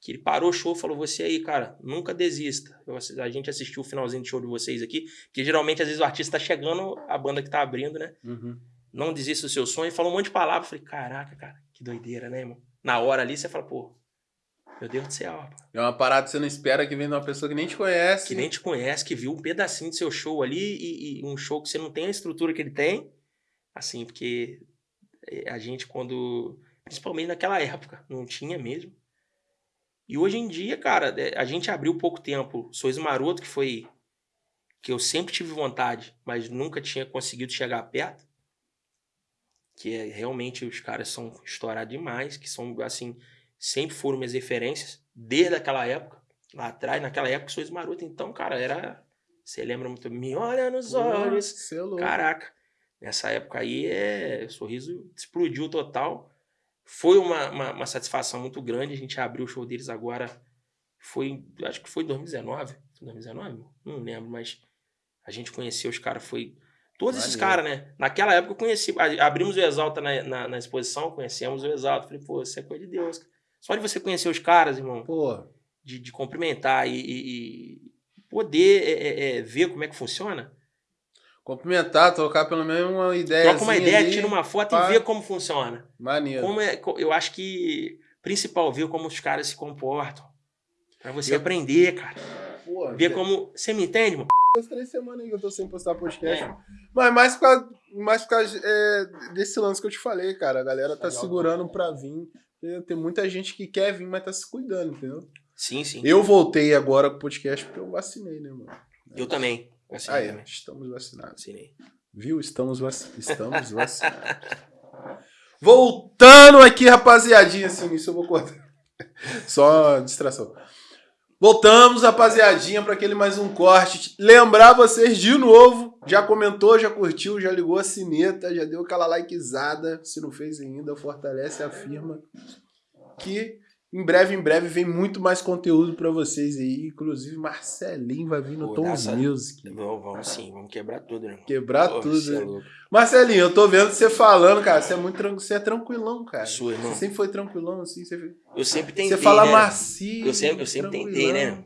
que ele parou o show e falou: Você aí, cara, nunca desista. Eu, a gente assistiu o finalzinho do show de vocês aqui, porque geralmente às vezes o artista tá chegando, a banda que tá abrindo, né?
Uhum.
Não desista do seu sonho. Falou um monte de palavras. Falei: Caraca, cara, que doideira, né, irmão? Na hora ali você fala: Pô, meu Deus do céu, rapaz.
É uma parada que você não espera que venha de uma pessoa que nem te conhece.
Que nem te conhece, que viu um pedacinho do seu show ali e, e um show que você não tem a estrutura que ele tem. Assim, porque eh, a gente, quando. Principalmente naquela época, não tinha mesmo. E hoje em dia, cara, é, a gente abriu pouco tempo Sois Maroto, que foi. que eu sempre tive vontade, mas nunca tinha conseguido chegar perto. Que é realmente os caras são estourados demais, que são, assim, sempre foram minhas referências, desde aquela época, lá atrás, naquela época, Sois Maroto. Então, cara, era. Você lembra muito? Me olha nos olhos.
É
Caraca. Nessa época aí, é, o sorriso explodiu total. Foi uma, uma, uma, satisfação muito grande. A gente abriu o show deles agora. Foi, acho que foi 2019. 2019? Não lembro, mas a gente conheceu os caras. Foi. Todos esses caras, né? Naquela época eu conheci. Abrimos o Exalta na, na, na, exposição, conhecemos o Exalta. Falei, pô, isso é coisa de Deus. Só de você conhecer os caras, irmão.
Pô.
De, de cumprimentar e, e, e poder é, é, é, ver como é que funciona.
Cumprimentar, trocar pelo menos uma ideia.
Troca uma ideia, ali, tira uma foto pá. e vê como funciona.
Maneiro.
Como é, eu acho que principal ver como os caras se comportam. Pra você eu... aprender, cara. Pô, ver como. Você me entende, mano?
Duas, três semanas aí que eu tô sem postar podcast. É. Mas mais por causa, mais por causa é, desse lance que eu te falei, cara. A galera tá segurando pra vir. Tem muita gente que quer vir, mas tá se cuidando, entendeu?
Sim, sim.
Eu voltei agora pro podcast porque eu vacinei, né, mano?
Eu também. Vacinei
Aí,
também.
estamos vacinados.
Vacinei.
Viu? Estamos, vac... Estamos vacinados. Voltando aqui, rapaziadinha. Assim, isso eu vou cortar. Só distração. Voltamos, rapaziadinha, para aquele mais um corte. Lembrar vocês de novo, já comentou, já curtiu, já ligou a sineta, já deu aquela likezada. Se não fez ainda, fortalece a firma. Que em breve, em breve, vem muito mais conteúdo para vocês aí. Inclusive, Marcelinho vai vir no Tons
dessa-
Music.
Vamos, vamos sim, vamos quebrar tudo, né?
Quebrar
Pô,
tudo.
é
né? Marcelinho, eu tô vendo você falando, cara. Você é muito tran... você é tranquilão, cara.
Sou, irmão.
Você sempre foi tranquilão, assim. Você,
Eu sempre tentei,
você fala
né?
macio.
Eu sempre, eu sempre tentei, né?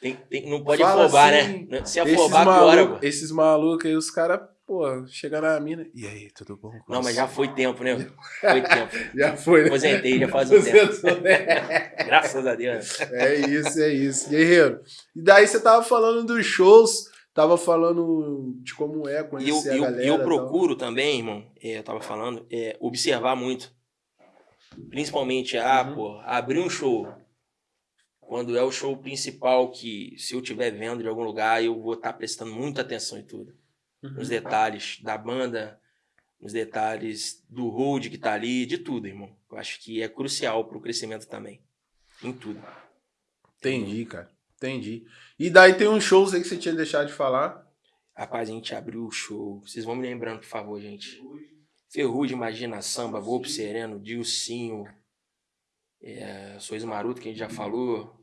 Tem, tem, não pode
Fala
afobar,
assim,
né? Se afobar, piora, pô.
esses malucos aí, os caras, pô, chegam na mina. E aí, tudo bom?
Não, mas
você?
já foi tempo, né? Foi tempo.
Já foi, né?
Aposentei já faz um tempo.
Né?
Graças a Deus.
É isso, é isso. Guerreiro. E daí você tava falando dos shows, tava falando de como é
E eu,
conhecer a
eu,
galera.
eu
e tal.
procuro também, irmão, é, eu tava falando, é, observar muito. Principalmente, ah,
Uhum.
pô, abrir um show. Quando é o show principal, que se eu estiver vendo de algum lugar, eu vou estar prestando muita atenção em tudo.
Uhum.
Nos detalhes da banda, nos detalhes do hold que tá ali, de tudo, irmão. Eu acho que é crucial pro crescimento também. Em tudo.
Entendi, cara. Entendi. E daí tem uns shows aí que você tinha deixado de falar.
Rapaz, a gente abriu o show. Vocês vão me lembrando, por favor, gente. Ferrugem, Imagina Samba, Vou pro Sereno, Dilcinho, é, Sois Maruto, que a gente já falou.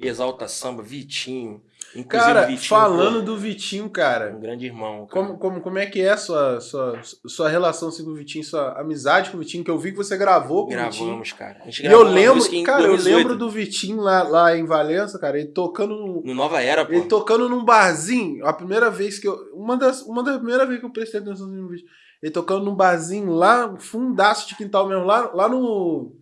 Exalta Samba, Vitinho. Inclusive,
Cara,
Vitinho,
falando do Vitinho,
pô,
cara.
um grande irmão. cara.
Como, como, como é que é a sua, sua, sua relação assim, com o Vitinho, sua amizade com o Vitinho, que eu vi que você gravou com o Vitinho.
Gravamos, cara. A gente
eu
gravou uma
lembro, cara, eu
2018,
lembro do Vitinho lá, lá em Valença, cara, ele tocando num,
No Nova Era, pô.
ele tocando num barzinho, a primeira vez que eu, uma das, uma das primeiras vezes que eu prestei atenção no vídeo, ele tocando num barzinho lá, fundaço de quintal mesmo, lá, lá no,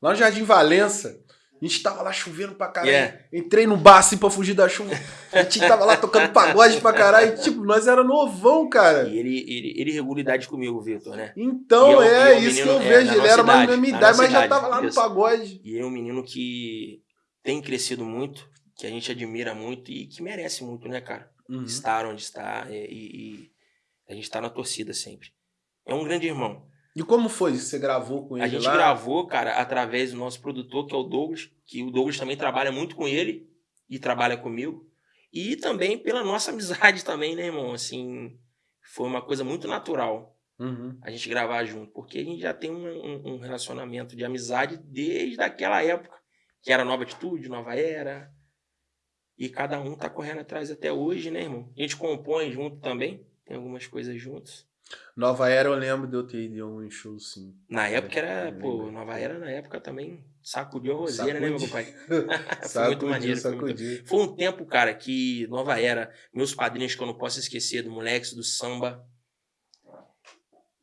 lá no Jardim Valença. A gente tava lá chovendo pra caralho.
Yeah.
Entrei no bar assim pra fugir da chuva. A gente tava lá tocando pagode pra caralho. E, tipo, nós era novão, cara.
E ele, ele, ele regula idade comigo, Vitor, né?
Então
E é o-
é,
e é o
isso que
menino-
eu
é,
vejo.
na
ele era mais
idade,
minha
na
idade, mas já tava lá no pagode.
E ele é um menino que tem crescido muito, que a gente admira muito e que merece muito, né, cara?
Uhum.
Estar onde está é, e, e a gente tá na torcida sempre. É um grande irmão.
E como foi? Você gravou com ele
A gente
lá?
gravou, cara, através do nosso produtor, que é o Douglas, que o Douglas também trabalha muito com ele e trabalha comigo. E também pela nossa amizade também, né, irmão? Assim, foi uma coisa muito natural
Uhum.
a gente gravar junto, porque a gente já tem um, um- um relacionamento de amizade desde aquela época, que era Nova Atitude, Nova Era. E cada um tá correndo atrás até hoje, né, irmão? A gente compõe junto também, tem algumas coisas juntos.
Nova Era eu lembro de eu ter ido em algum show, sim.
Na época era, pô. Nova Era na época também sacudiu a roseira, né, meu pai? foi muito maneiro. Foi, muito... foi um tempo, cara, que Nova Era, meus padrinhos que eu não posso esquecer, do Moleques do Samba,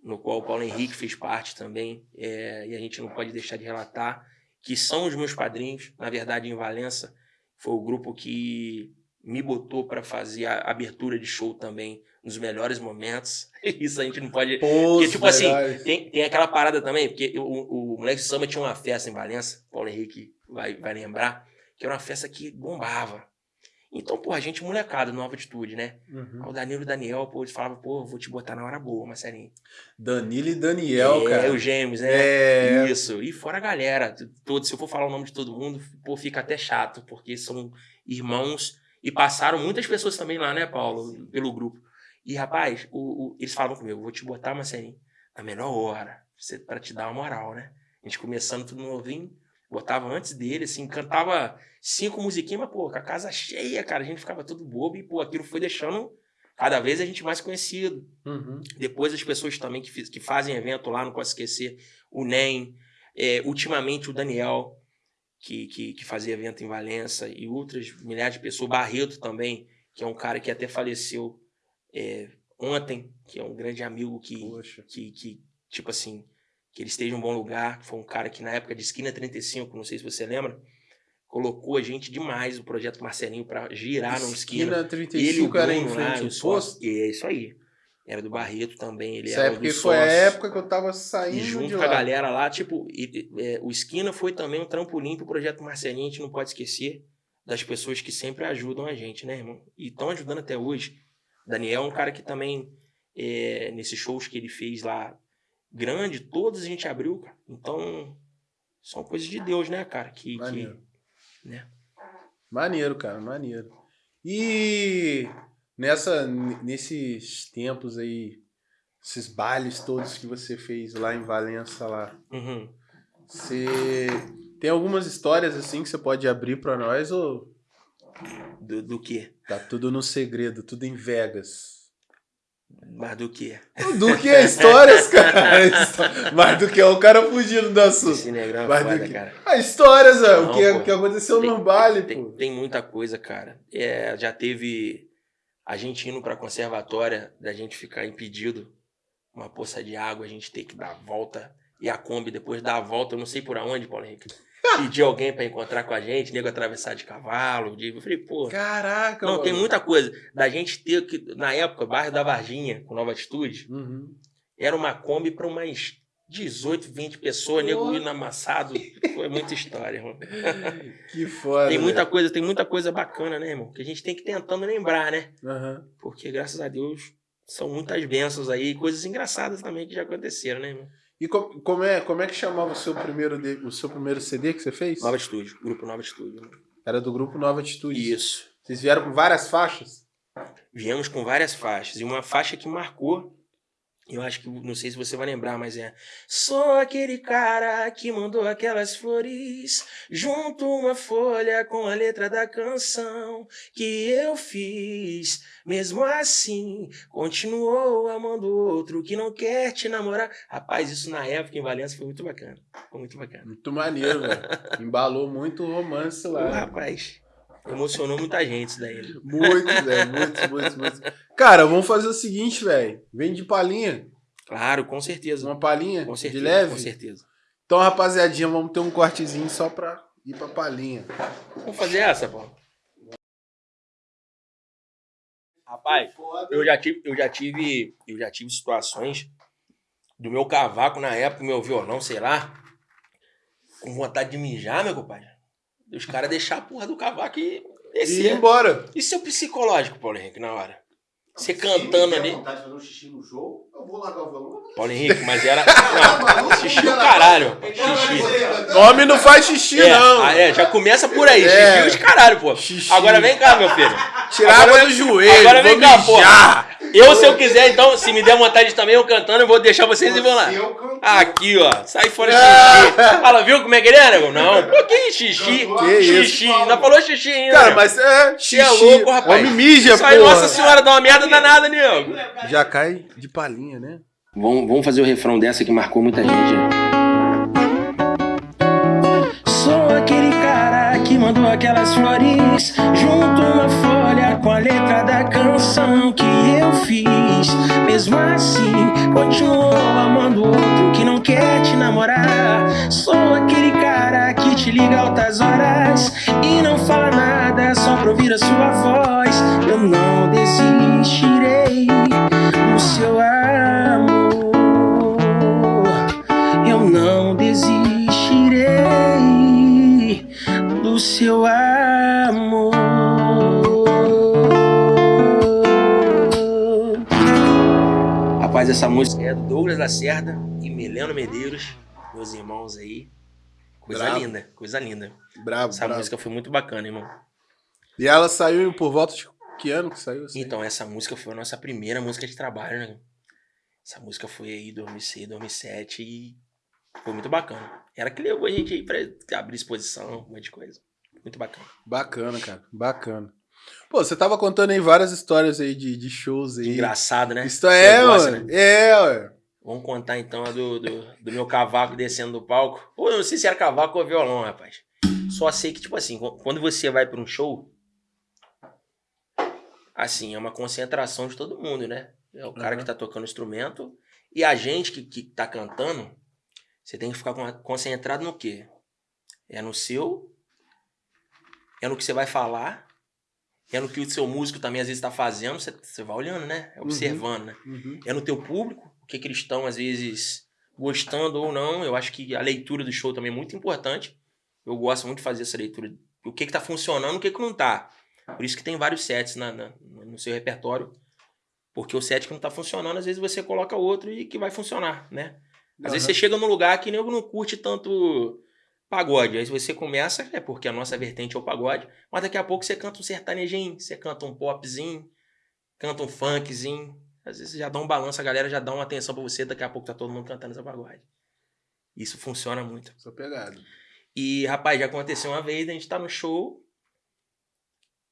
no qual o Paulo Henrique fez parte também, é, e a gente não pode deixar de relatar, que são os meus padrinhos, na verdade, em Valença, foi o grupo que me botou para fazer a abertura de show também, nos melhores momentos. Isso a gente não pode
Pô,
porque, tipo assim,
verdade.
tem, tem aquela parada também, porque o, o Moleque Samba tinha uma festa em Valença, Paulo Henrique vai, vai lembrar, que era uma festa que bombava. Então, pô, a gente molecada, nova atitude, né?
Uhum.
O Danilo e o Daniel, pô, eles falavam, pô, vou te botar na hora boa, Marcelinho.
Danilo e Daniel,
é,
cara.
os gêmeos, né?
É.
Isso. E fora a galera, todo, se eu for falar o nome de todo mundo, pô, fica até chato, porque são irmãos e passaram muitas pessoas também lá, né, Paulo, pelo grupo. E, rapaz, o, o- eles falavam comigo, vou te botar, Marcelinho, na melhor hora, pra te dar uma moral, né? A gente começando tudo novinho, botava antes dele, assim, cantava cinco musiquinhas, mas, pô, com a casa cheia, cara, a gente ficava todo bobo e, pô, aquilo foi deixando cada vez a gente mais conhecido.
Uhum.
Depois as pessoas também que, que fazem evento lá, não posso esquecer, o NEM, é, ultimamente o Daniel, que, que, que fazia evento em Valença, e outras milhares de pessoas, o Barreto também, que é um cara que até faleceu é, ontem, que é um grande amigo que, que, que, tipo assim, que ele esteja em um bom lugar, foi um cara que na época de Esquina 35, não sei se você lembra, colocou a gente demais, o projeto Marcelinho, para girar no Esquina.
Esquina
Ele, o
35 era em
Bruno lá,
frente
o
ao posto.
É isso aí. Era do Barreto também, ele
Essa
era
época
do
que foi a época que eu tava saindo
E junto com a galera lá, tipo, e- é, o Esquina foi também um trampolim pro projeto Marcelinho, a gente não pode esquecer. das pessoas que sempre ajudam a gente, né, irmão? E estão ajudando até hoje. Daniel é um cara que também, é, nesses shows que ele fez lá, grande, todos a gente abriu, cara. Então, são coisas de Deus, né, cara? Que,
Maneiro.
que né?
Maneiro, cara, maneiro. E nessa, nesses tempos aí, esses bailes todos que você fez lá em Valença lá,
Uhum.
você tem algumas histórias assim que você pode abrir pra nós ou
Do, do quê?
tá tudo no segredo, tudo em Vegas?
Mas do quê?
Do que é histórias, cara? Mas do que é o cara fugindo do assunto.
Esse negrão é
Mas
foda,
do que...
cara.
Ah, histórias,
Não,
o que,
pô.
o que aconteceu
Tem-
no baile,
Tem,
pô.
tem muita coisa, cara. É, já teve a gente indo pra conservatória, da gente ficar impedido, uma poça de água, a gente ter que dar a volta. E a Kombi, depois dar a volta, eu não sei por aonde, Paulo Henrique. Pedir alguém pra encontrar com a gente, nego atravessar de cavalo. De... Eu falei, pô.
Caraca,
Não, tem
mano.
muita coisa. Da gente ter que. Na época, bairro da Varginha, com Nova Atitude,
Uhum.
era uma Kombi pra umas 18, 20 pessoas, nego indo amassado. Foi muita história, irmão.
Que foda.
Tem muita
velho.
coisa, tem muita coisa bacana, né, irmão? Que a gente tem que ir tentando lembrar, né?
Aham.
Porque, graças a Deus, são muitas bênçãos aí, coisas engraçadas também que já aconteceram, né, irmão?
E co- como, é, como é que chamava o seu primeiro, de- o seu primeiro CD que você fez?
Nova Estúdio, grupo Nova Estúdio. né?
Era do grupo Nova Atitude.
Isso.
Vocês vieram com várias faixas?
Viemos com várias faixas. E uma faixa que marcou, eu acho que, não sei se você vai lembrar, mas é. Sou aquele cara que mandou aquelas flores, junto uma folha com a letra da canção que eu fiz. Mesmo assim, continuou amando outro que não quer te namorar. Rapaz, isso na época em Valença foi muito bacana. Foi muito bacana.
Muito maneiro, velho. Embalou muito romance lá.
rapaz, emocionou muita gente isso daí. né?
Muitos, velho. Muitos, muitos, muitos. Cara, vamos fazer o seguinte, velho. Vem de palhinha.
Claro, com certeza.
Uma palhinha
Com certeza,
de leve.
com certeza.
Então, rapaziadinha, vamos ter um cortezinho só pra ir pra palhinha.
Vamos fazer essa, pô. Rapaz, eu já tive, eu já tive, eu já tive situações do meu cavaco na época, meu violão, sei lá, com vontade de mijar, meu compadre. Os caras deixar a porra do cavaco e
E ir
descer.
embora.
E seu psicológico, Paulo Henrique, na hora? Você cantando ali.
vontade de fazer um xixi no show, eu vou largar o violão.
Paulo Henrique, mas era. Não, xixi o caralho. Xixi.
Homem não faz xixi,
É,
não.
ah, é, já começa por aí.
É.
Xixi os caralho, pô.
Xixi.
Agora vem cá, meu filho.
Tirar
Agora
água
vem-
do joelho.
agora vem
vou
cá,
mijar.
Eu, se eu quiser, então, se me der vontade também, eu cantando, eu vou deixar vocês e vão lá. Aqui, ó. Sai fora xixi. Fala, viu como é que ele é, nego? Não. Pô, que xixi?
Que
xixi. Ainda falou xixi ainda.
Cara, mas é xixi.
é louco, rapaz.
Homem mija, porra.
Nossa Senhora, dá uma merda danada, nego.
Já cai de palhinha, né?
Vamos, vamos fazer o refrão dessa que marcou muita gente. né? Sou aquele cara que mandou aquelas flores junto uma folha com a letra da canção que eu fiz. Mesmo assim, continuou amando outro que não quer te namorar. Sou aquele cara que te liga altas horas e não fala nada só pra ouvir a sua voz. Eu não desistirei do seu amor. Eu não desistirei do seu amor. Rapaz, essa música é do Douglas Lacerda e Mileno Medeiros, meus irmãos aí. Coisa
Bravo.
linda, coisa linda.
Bravo,
Essa
bravo.
música foi muito bacana, irmão.
E ela saiu por volta de que ano que saiu? assim?
Então, essa música foi a nossa primeira música de trabalho, né? Essa música foi aí em 2006, 2007 e foi muito bacana. Era que levou a gente aí pra abrir exposição, um monte de coisa. Muito bacana.
Bacana, cara. Bacana. Pô, você tava contando aí várias histórias aí de, de shows aí.
Engraçado, né?
Isso é, mano.
né?
É, ué.
Vamos contar então a do, do, do meu cavaco descendo do palco. Ou eu não sei se era cavaco ou violão, rapaz. Só sei que, tipo assim, qu- quando você vai pra um show, assim, é uma concentração de todo mundo, né? É o cara
Uhum.
que tá tocando instrumento e a gente que, que tá cantando, você tem que ficar con- concentrado no quê? É no seu, é no que você vai falar, é no que o seu músico também às vezes tá fazendo, você, você vai olhando, né? É Observando, né?
Uhum.
é no teu público, que, estão, às vezes, gostando ou não. Eu acho que a leitura do show também é muito importante. Eu gosto muito de fazer essa leitura o que que tá funcionando, o que que não tá. Por isso que tem vários sets na, na- no seu repertório. Porque o set que não tá funcionando, às vezes você coloca outro e que vai funcionar, né? Às vezes você chega num lugar que nego não curte tanto pagode. Aí você começa, é porque a nossa vertente é o pagode, mas daqui a pouco você canta um sertanejinho, você canta um popzinho, canta um funkzinho. Às vezes já dá um balanço, a galera já dá uma atenção pra você, daqui a pouco tá todo mundo cantando essa pagode. Isso funciona muito.
Sou pegado.
E, rapaz, já aconteceu uma vez, a gente tá no show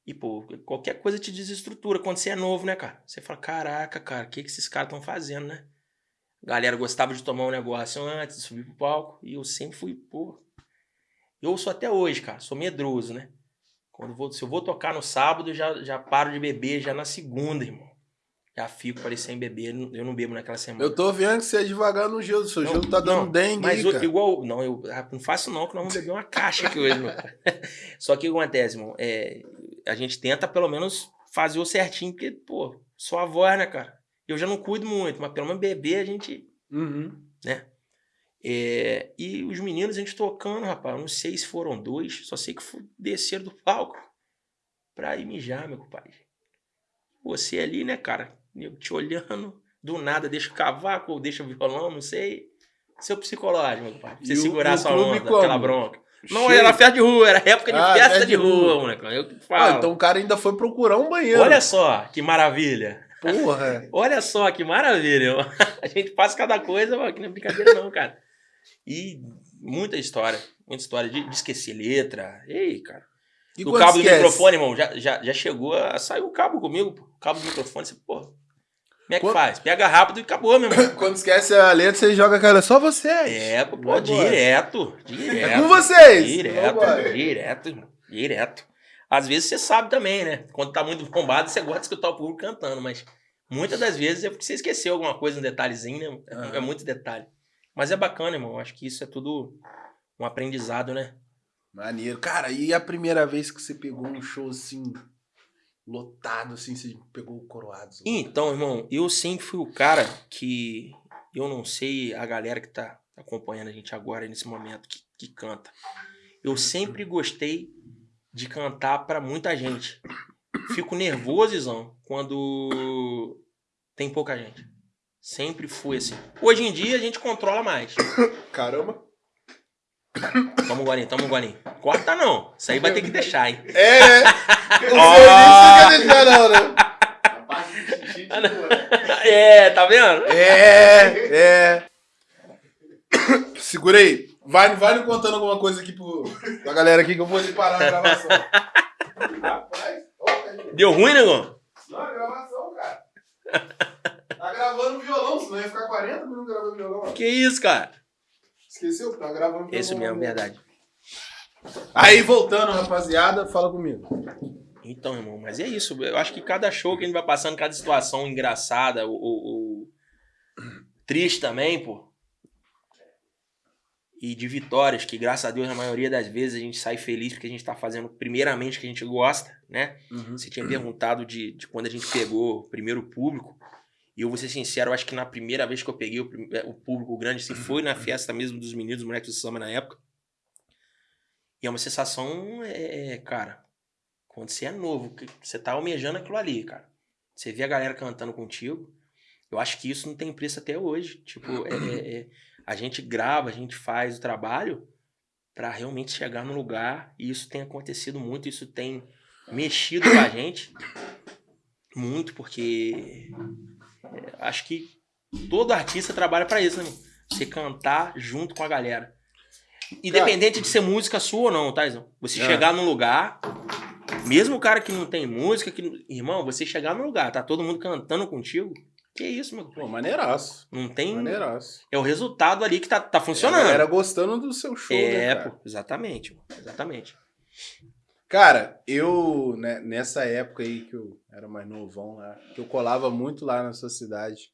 e, pô, qualquer coisa te desestrutura quando você é novo, né, cara? Você fala, caraca, cara, o que, que esses caras estão fazendo, né? A galera gostava de tomar um negócio antes de subir pro palco e eu sempre fui, pô. Eu sou até hoje, cara, sou medroso, né? Quando vou, se eu vou tocar no sábado, eu já, já paro de beber já na segunda, irmão. Já fico parecendo beber, eu não bebo naquela semana.
Eu tô vendo que você é devagar no gelo. Seu
Não,
gelo tá dando
não,
dengue
Mas
cara.
igual. Não, eu ah, não faço não, que nós vamos beber uma caixa aqui hoje, meu. Só que o que acontece, irmão? É, a gente tenta pelo menos fazer o certinho, porque, pô, a voz, né, cara? Eu já não cuido muito, mas pelo menos beber a gente.
Uhum.
É, e os meninos, a gente tocando, rapaz, não sei se foram dois, só sei que desceram do palco pra ir mijar, meu compadre. Você ali, né, cara? Eu te olhando, do nada deixa o cavaco ou deixa o violão, não sei. Seu psicológico, meu compadre. pra Você
E
segurar
o
sua onda, aquela
como?
bronca. Não,
Cheio.
era festa de rua, era época de
Ah,
festa
festa
de
de
rua,
rua.
moleque. Eu
Ah,
falo.
então o cara ainda foi procurar um banheiro.
Olha só que maravilha.
Porra.
Olha só que maravilha. A gente faz cada coisa, mano, que não é brincadeira, não, cara. E muita história. Muita história de, de esquecer letra. Ei, cara.
E
o
quando
cabo do
esquece?
microfone, irmão, já, já, já chegou a sair o cabo comigo, pô. O cabo do microfone, você, pô. Como é que
Quando-
faz? Pega rápido e acabou, meu irmão.
Quando esquece a letra, você joga aquela. Só vocês.
É, pô, pô, direto. Direto.
É com vocês.
Direto,
Vambora.
direto, irmão. Direto. Às vezes você sabe também, né? Quando tá muito bombado, você gosta de escutar o público cantando, mas muitas das vezes é porque você esqueceu alguma coisa, um detalhezinho, né? É,
Aham.
é muito detalhe. Mas é bacana, irmão. Acho que isso é tudo um aprendizado, né?
Maneiro. Cara, e a primeira vez que você pegou um show assim, lotado, assim, você pegou o coroado? assim?
Então, irmão, eu sempre fui o cara que. Eu não sei a galera que tá acompanhando a gente agora, nesse momento, que, que canta. Eu sempre gostei de cantar pra muita gente. Fico nervosizão quando tem pouca gente. Sempre fui assim. Hoje em dia a gente controla mais.
Caramba.
Toma um golinho, toma um golinho. Corta não. Isso aí vai ter que deixar, hein?
É! O
Ó.
serviço não quer deixar, não, né?
Né?
É, tá vendo?
É, é. Segura aí. Vai, vai me contando alguma coisa aqui pro, pra galera aqui que eu vou parar a gravação. Rapaz.
Deu ruim, negão?
Não, é gravação, cara. Tá gravando violão, senão ia ficar 40 minutos gravando violão.
Que isso, cara?
Esqueceu? Tá gravando.
Isso mesmo, verdade.
Aí, voltando, rapaziada, fala comigo.
Então, irmão, mas é isso. Eu acho que cada show que a gente vai passando, cada situação engraçada, ou, triste também, pô. E de vitórias, que graças a Deus, na maioria das vezes, a gente sai feliz porque a gente tá fazendo primeiramente o que a gente gosta, né? Você tinha perguntado de, de quando a gente pegou o primeiro público. E eu vou ser sincero, eu acho que na primeira vez que eu peguei o, é, o público grande, assim, foi na festa mesmo dos meninos, dos moleques do samba na época. E é uma sensação, é, cara, quando você é novo, você tá almejando aquilo ali, cara. Você vê a galera cantando contigo. Eu acho que isso não tem preço até hoje. Tipo, é- é- é, a gente grava, a gente faz o trabalho pra realmente chegar no lugar. E isso tem acontecido muito, isso tem mexido com a gente muito, porque é, acho que todo artista trabalha pra isso, né? irmão? Você cantar junto com a galera. Independente de ser música sua ou não, tá, Izão? Você
É.
chegar num lugar, mesmo o cara que não tem música, que, irmão, você chegar num lugar, tá todo mundo cantando contigo, que isso, meu?
Pô, maneiraço.
Não tem.
Maneiraço.
É o resultado ali que tá, tá
A
funcionando.
galera gostando do seu show, né,
é,
cara?
pô, exatamente. Exatamente.
Cara, eu, né, nessa época aí que eu era mais novão lá, que eu colava muito lá na sua cidade,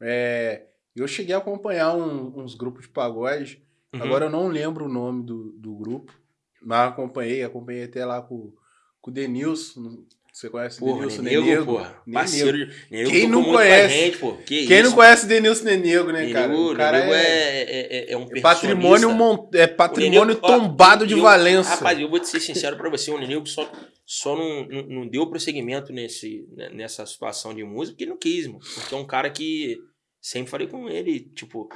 é, eu cheguei a acompanhar um- uns grupos de pagode.
Uhum.
Agora eu não lembro o nome do, do grupo, mas acompanhei, acompanhei até lá com, com o Denilson. Você conhece
Porra,
Denilson
Nenego,
Nenego?
porra.
Nenego.
Parceiro de... Nenego
Quem não conhece?
gente, pô. Que
Quem
isso?
não conhece Denilson Nenego, né, cara?
Nenego,
O cara
Nenego
é,
é, é, é um
é patrimônio, mon- é patrimônio
O Nenego- ó,
tombado de Valença.
Rapaz, eu vou te ser sincero pra você, o Nenego só, só não, não, não deu prosseguimento nesse, né, nessa situação de música porque ele não quis, mano. Porque é um cara que sempre falei com ele, tipo,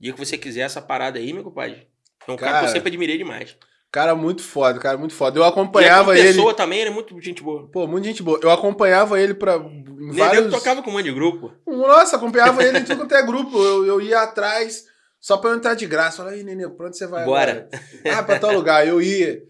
dia que você quiser essa parada aí, meu compadre. É um cara, que
Cara,
eu sempre admirei demais.
Cara muito foda, cara muito foda. Eu
E
acompanhava
como
ele.
pessoa também, ele é muito gente boa.
Pô, muito gente boa. Eu acompanhava ele pra.
Nenego
vários...
tocava com um monte de grupo.
Nossa, acompanhava ele em tudo quanto é grupo. Eu, eu ia atrás só pra eu entrar de graça. Falei, aí, Nenê, pra onde você vai
Bora.
agora? Ah, pra tal lugar. Eu ia.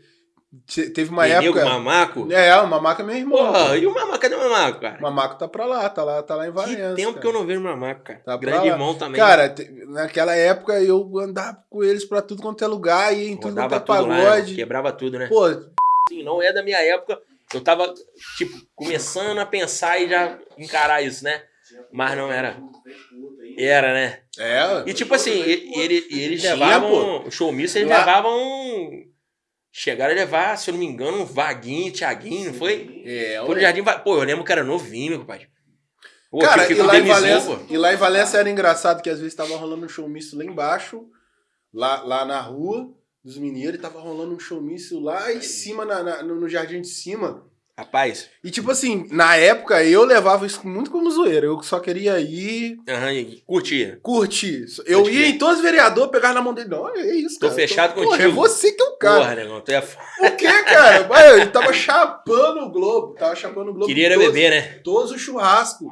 Te- Teve uma
Nenego,
época.
Mamaco.
É, o Mamaco é meu irmão.
Porra, e o Mamaco? Cadê o Mamaco, cara?
O Mamaco tá pra lá, tá lá, tá lá em Valença.
que tempo
cara.
que eu não vejo o Mamaco, cara.
Tá
Grande irmão também.
Cara, te- naquela época eu andava com eles pra tudo quanto é lugar, ia em tudo quanto é
lá,
pagode.
né? quebrava tudo, né?
Pô,
Assim, não é da minha época. Eu tava, tipo, começando a pensar e já encarar isso, né? Mas não era. Era, né?
é.
E tipo assim, e- ele, e eles
Tinha,
levavam. O showmício, eles
Lá-
levavam. Chegaram a levar, se eu não me engano, um Vaguinho, Thiaguinho, não foi?
É,
Foi no. Jardim. Va- Pô, eu lembro que era novinho, meu compadre. Pô,
Cara, e lá, Valença, e lá em Valença era engraçado que às vezes tava rolando um showmício lá embaixo, lá, lá na rua dos mineiros, e tava rolando um showmício lá em cima, na, na- no, no jardim de cima.
Rapaz,
E tipo assim, na época eu levava isso muito como zoeira. Eu só queria ir
aham, e curtia.
curtir. Eu
Pode
ia em todos os vereadores, pegava na mão dele. Não, é isso,
Tô
cara.
fechado
Porra,
contigo.
É você que é o cara.
Porra, negão, tu é. f-
O que, cara? Ele tava chapando o Globo. Tava chapando o Globo.
Queria era beber, né?
todos os churrascos.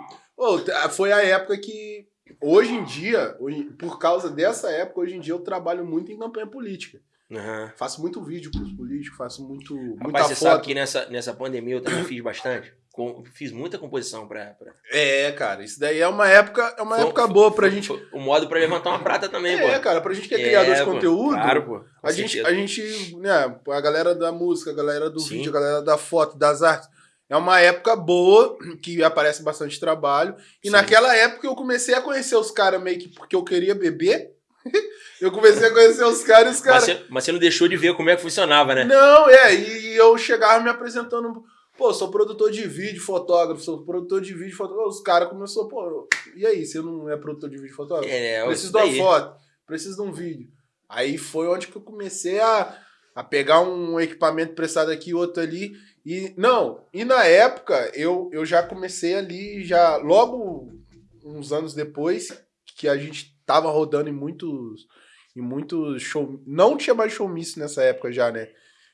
T- foi a época que, hoje em dia, hoje- por causa dessa época, hoje em dia eu trabalho muito em campanha política.
Aham.
Faço muito vídeo pros políticos, faço muito, muita
Rapaz, você
foto.
sabe que nessa, nessa pandemia eu também fiz bastante. Com- fiz muita composição pra. pra...
É, cara, isso daí é uma época, é uma
Foi-
época
foi-
boa pra
foi-
gente.
O modo pra levantar uma prata também,
É,
pô.
cara, pra gente que é criador de conteúdo,
Claro, pô. com
a gente,
certeza.
a gente, né, a galera da música, a galera do
Sim.
vídeo, a galera da foto, das artes, é uma época boa, que aparece bastante trabalho. E
Sim.
naquela época eu comecei a conhecer os caras meio que porque eu queria beber. eu comecei a conhecer os caras e os
Mas
caras.
você, mas você não deixou de ver como é que funcionava, né?
Não, é, e eu chegava me apresentando. Pô, sou produtor de vídeo, fotógrafo, sou produtor de vídeo, fotógrafo. Os caras começaram, pô, e aí, você não é produtor de vídeo, fotógrafo?
É,
preciso de uma foto, preciso de um vídeo. Aí foi onde que eu comecei a, a pegar um equipamento prestado aqui, outro ali. E não, e na época eu, eu já comecei ali, já logo uns anos depois, que a gente tava rodando em muitos em muitos show, não tinha mais showmício nessa época já, né?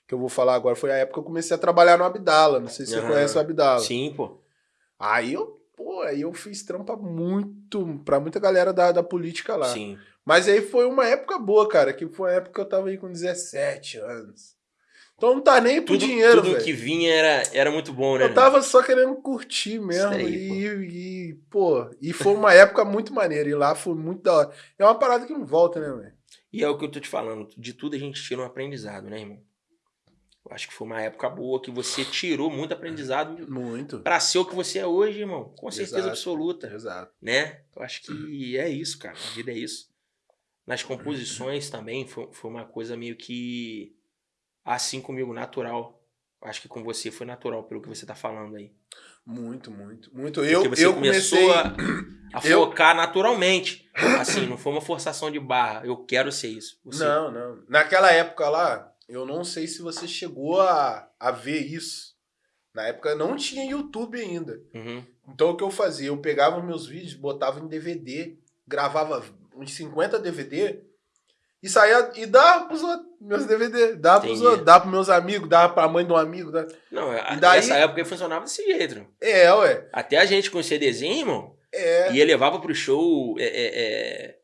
Que eu vou falar agora, foi a época que eu comecei a trabalhar no Abdala, não sei se você
Aham.
conhece o Abdala.
Sim, pô.
Aí eu, pô, aí eu fiz trampa muito, pra muita galera da, da política lá.
Sim.
Mas aí foi uma época boa, cara, que foi a época que eu tava aí com 17 anos. Então não tá nem por
Tudo,
dinheiro,
tudo
velho.
que vinha era, era muito bom, né?
Eu tava só querendo curtir mesmo.
Aí,
e, e, pô, e foi uma época muito maneira. E lá foi muito da hora. É uma parada que não volta, né, velho?
E é o que eu tô te falando. De tudo a gente tira um aprendizado, né, irmão? Eu acho que foi uma época boa que você tirou muito aprendizado
Muito.
pra ser o que você é hoje, irmão. Com certeza
Exato.
absoluta.
Exato.
né? Eu acho que é isso, cara. A vida é isso. Nas composições também foi, foi uma coisa meio que assim comigo, natural. Eu Acho que com você foi natural pelo que você tá falando aí.
Muito, muito. Muito. Eu,
Porque você
eu
começou
comecei.
a, a
eu-
focar naturalmente. Assim, não foi uma forçação de barra. Eu quero ser isso. Você-
Não, não. Naquela época lá, eu não sei se você chegou a, a ver isso. Na época não tinha YouTube ainda.
Uhum.
Então o que eu fazia? Eu pegava meus vídeos, botava em DVD, gravava uns 50 DVD e saía e dava pros outros, meus DVD. Dava pros outros, dava pros meus amigos, dava pra mãe de um amigo. Dava...
Não, a-
E daí-
nessa época funcionava desse jeito.
É, ué.
Até a gente com CDzinho, irmão,
É.
ia levava pro show é, é, é,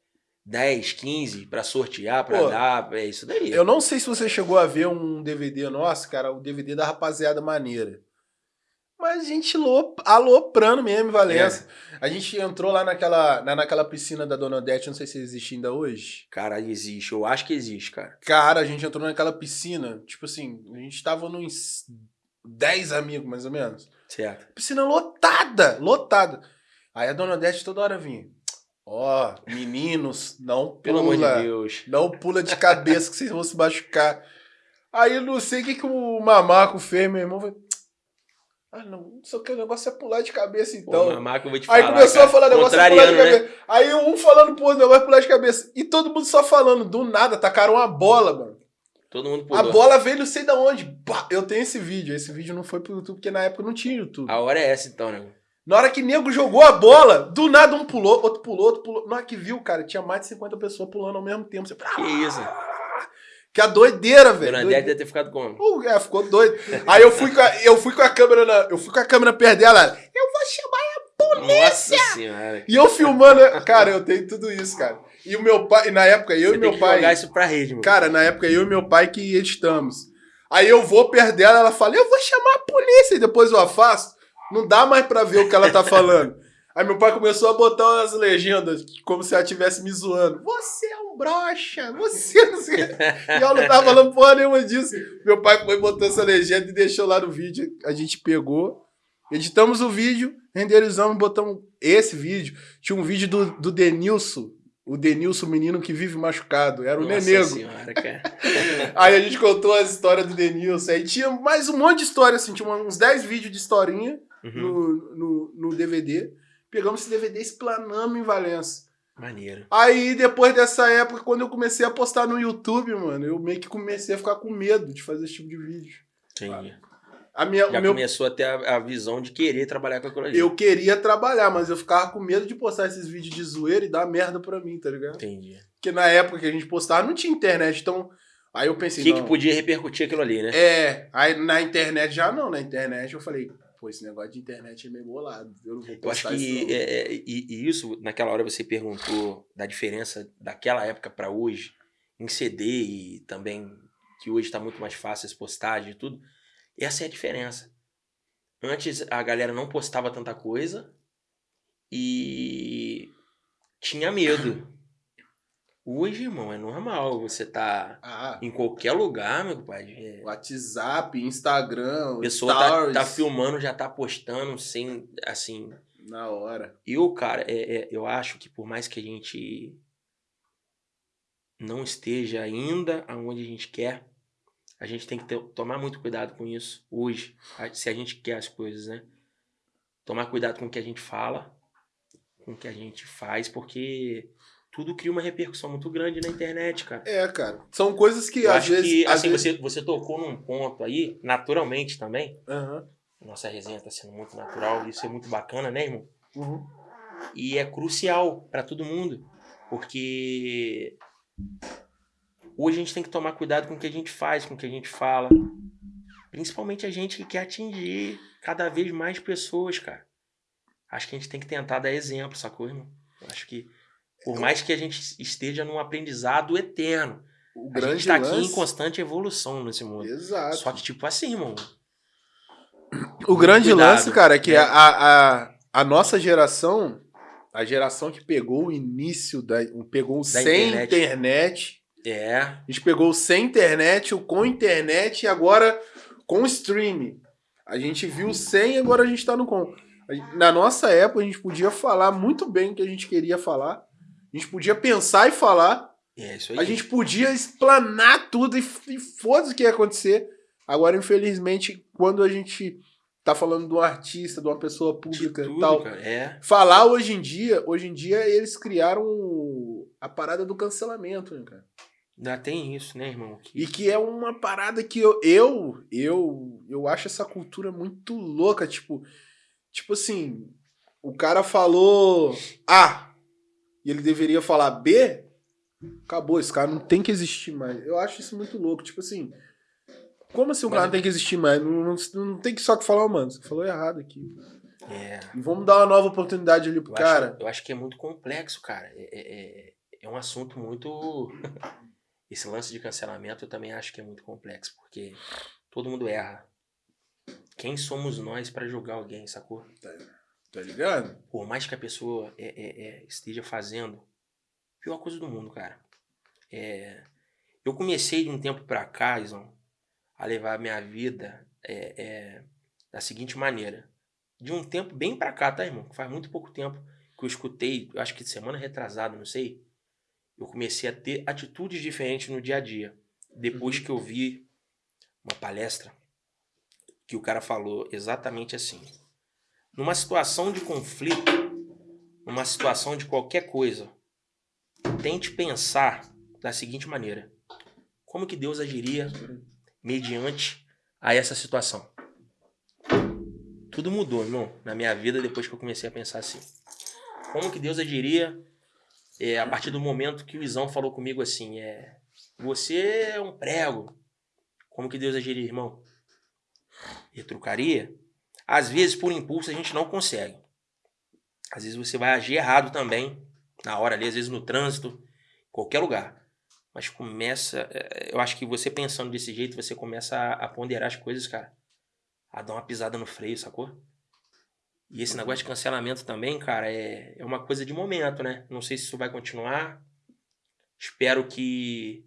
10, 15 pra sortear, pra
Pô,
dar. É isso daí.
Eu não sei se você chegou a ver um DVD nosso, cara, o DVD da rapaziada maneira. Mas a gente lo- aloprando mesmo em Valença.
É.
A gente entrou lá naquela, na, naquela piscina da Dona Odete, não sei se existe ainda hoje.
Cara, existe. Eu acho que existe, cara.
Cara, a gente entrou naquela piscina, tipo assim, a gente tava nos 10 amigos, mais ou menos.
Certo.
Piscina lotada, lotada. Aí a Dona Odete toda hora vinha. Ó, meninos, não
Pelo amor
pula.
de Deus.
Não pula de cabeça que vocês vão se machucar. Aí eu não sei o que, que o mamaco fez, meu irmão. Foi... Ah, não, o que, o negócio é pular de cabeça
Pô,
então.
mamaca, eu vou te
Aí
falar,
começou
cara.
a falar negócio é pular de
né?
cabeça. Aí um falando outro, negócio é pular de cabeça. E todo mundo só falando, do nada, tacaram uma bola, mano.
Todo mundo
A
pulou.
bola veio não sei da onde. Eu tenho esse vídeo. Esse vídeo não foi pro YouTube, porque na época não tinha YouTube.
A hora é essa então, né?
Na hora que nego jogou a bola, do nada um pulou, outro pulou, outro pulou. Na hora que viu, cara, tinha mais de 50 pessoas pulando ao mesmo tempo. Você...
Que isso?
Que a doideira, velho.
Bernadette
Doideira.
deve ter ficado como?
Uh, é, ficou doido. Aí eu fui com a, eu fui com a câmera na, eu fui com a câmera perto dela. ela, Eu vou chamar.
Nossa senhora.
E eu filmando, cara, eu tenho tudo isso, cara. E o meu pai, na época eu
Você
e meu pai,
jogar isso pra rede, mano.
cara, na época eu e meu pai que editamos. Aí eu vou perto dela, ela fala: "Eu vou chamar a polícia" e depois eu afasto. Não dá mais pra ver o que ela tá falando. Aí meu pai começou a botar umas legendas, como se ela estivesse me zoando. Você é um broxa, você não sei. o. E eu não tava falando porra nenhuma disso. Meu pai foi botou essa legenda e deixou lá no vídeo. A gente pegou, editamos o vídeo, renderizamos, botamos esse vídeo. Tinha um vídeo do, do Denilson, o Denilson, menino que vive machucado. Era o
Nossa
Nenego.
senhora, cara.
Aí a gente contou as histórias do Denilson. Aí tinha mais um monte de história, assim, tinha uns 10 vídeos de historinha
Uhum.
no, no, no DVD. Pegamos esse DVD e em Valença.
Maneiro.
Aí, depois dessa época, quando eu comecei a postar no YouTube, mano, eu meio que comecei a ficar com medo de fazer esse tipo de vídeo.
Entendi.
A minha,
Já
o meu,
começou a ter a, a visão de querer trabalhar com aquilo ali.
eu queria trabalhar, mas eu ficava com medo de postar esses vídeos de zoeira e dar merda pra mim, tá ligado?
Entendi.
Porque na época que a gente postava não tinha internet, então. Aí eu
O
pensei.
que, que
não,
podia repercutir aquilo ali, né?
É, aí na internet já não, na internet eu falei, pô, esse negócio de internet é meio bolado, eu não vou
Eu acho
postar isso.
que
não.
é, é, e, e isso, naquela hora você perguntou da diferença daquela época pra hoje, em CD e também que hoje tá muito mais fácil as postagens e tudo. Essa é a diferença. Antes a galera não postava tanta coisa e tinha medo. Hoje, irmão, é normal. Você tá
Ah,
em qualquer lugar, meu pai. É,
WhatsApp, Instagram,
pessoa tá, tá filmando, já tá postando sem, assim,
na hora.
Eu, cara, é, é, eu acho que por mais que a gente não esteja ainda aonde a gente quer, a gente tem que ter- tomar muito cuidado com isso hoje, se a gente quer as coisas, né? Tomar cuidado com o que a gente fala, com o que a gente faz, porque tudo cria uma repercussão muito grande na internet, cara.
É, cara. São coisas que
Eu
às
acho
vezes.
que,
às
assim,
vezes...
você, você tocou num ponto aí, naturalmente também,
Aham.
nossa resenha tá sendo muito natural, isso é muito bacana, né, irmão?
Uhum.
E é crucial para todo mundo, porque hoje a gente tem que tomar cuidado com o que a gente faz, com o que a gente fala. Principalmente a gente que quer atingir cada vez mais pessoas, cara. Acho que a gente tem que tentar dar exemplo, sacou, irmão? Eu acho que por mais que a gente esteja num aprendizado eterno,
O
a
grande
gente tá aqui em constante evolução nesse mundo.
Exato.
Só que tipo assim, irmão.
O grande
Cuidado,
lance, cara, é que
né?
a, a, a nossa geração, a geração que pegou o início da. pegou o sem
internet.
internet.
É,
A gente pegou o sem internet, o com internet e agora com streaming. A gente viu o sem e agora a gente tá no com. Na nossa época, a gente podia falar muito bem o que a gente queria falar. A gente podia pensar e falar.
é isso aí.
A gente podia explanar tudo e, e foda-se o que ia acontecer. Agora, infelizmente, quando a gente tá falando de um artista, de uma pessoa pública e
tudo,
tal,
cara. É.
falar hoje em dia, hoje em dia eles criaram a parada do cancelamento, né, cara?
Ainda tem isso, né, irmão? Que-
E que é uma parada que eu, eu, eu, eu acho essa cultura muito louca, tipo, tipo assim, o cara falou A e ele deveria falar B, acabou, esse cara não tem que existir mais. Eu acho isso muito louco, tipo assim, como assim o cara
é-
não tem que existir mais? Não, não, não tem que só que falar, "Ô, mano, você falou errado aqui.
É.
E vamos dar uma nova oportunidade ali pro
Eu
cara.
Acho, eu acho que é muito complexo, cara. É, é, é- é um assunto muito. Esse lance de cancelamento eu também acho que é muito complexo, porque todo mundo erra. Quem somos nós pra julgar alguém, sacou?
Tá ligado?
Por mais que a pessoa é, é, é, esteja fazendo, pior coisa do mundo, cara. É, eu comecei de um tempo pra cá, Izão, a levar a minha vida é, é, da seguinte maneira. De um tempo bem pra cá, tá, irmão? Faz muito pouco tempo que eu escutei, eu acho que semana retrasada, não sei. Eu comecei a ter atitudes diferentes no dia a dia. Depois que eu vi uma palestra que o cara falou exatamente assim. Numa situação de conflito, numa situação de qualquer coisa, tente pensar da seguinte maneira: como que Deus agiria mediante a essa situação? Tudo mudou, irmão, na minha vida depois que eu comecei a pensar assim. Como que Deus agiria é, a partir do momento que o Isão falou comigo assim, é, você é um prego. Como que Deus agiria, irmão? Retrucaria? Às vezes, por impulso, a gente não consegue. Às vezes você vai agir errado também, na hora ali, às vezes no trânsito, qualquer lugar. Mas começa. É, eu acho que você pensando desse jeito, você começa a, a ponderar as coisas, cara. A dar uma pisada no freio, sacou? E esse negócio de cancelamento também, cara, é, é uma coisa de momento, né? Não sei se isso vai continuar. Espero que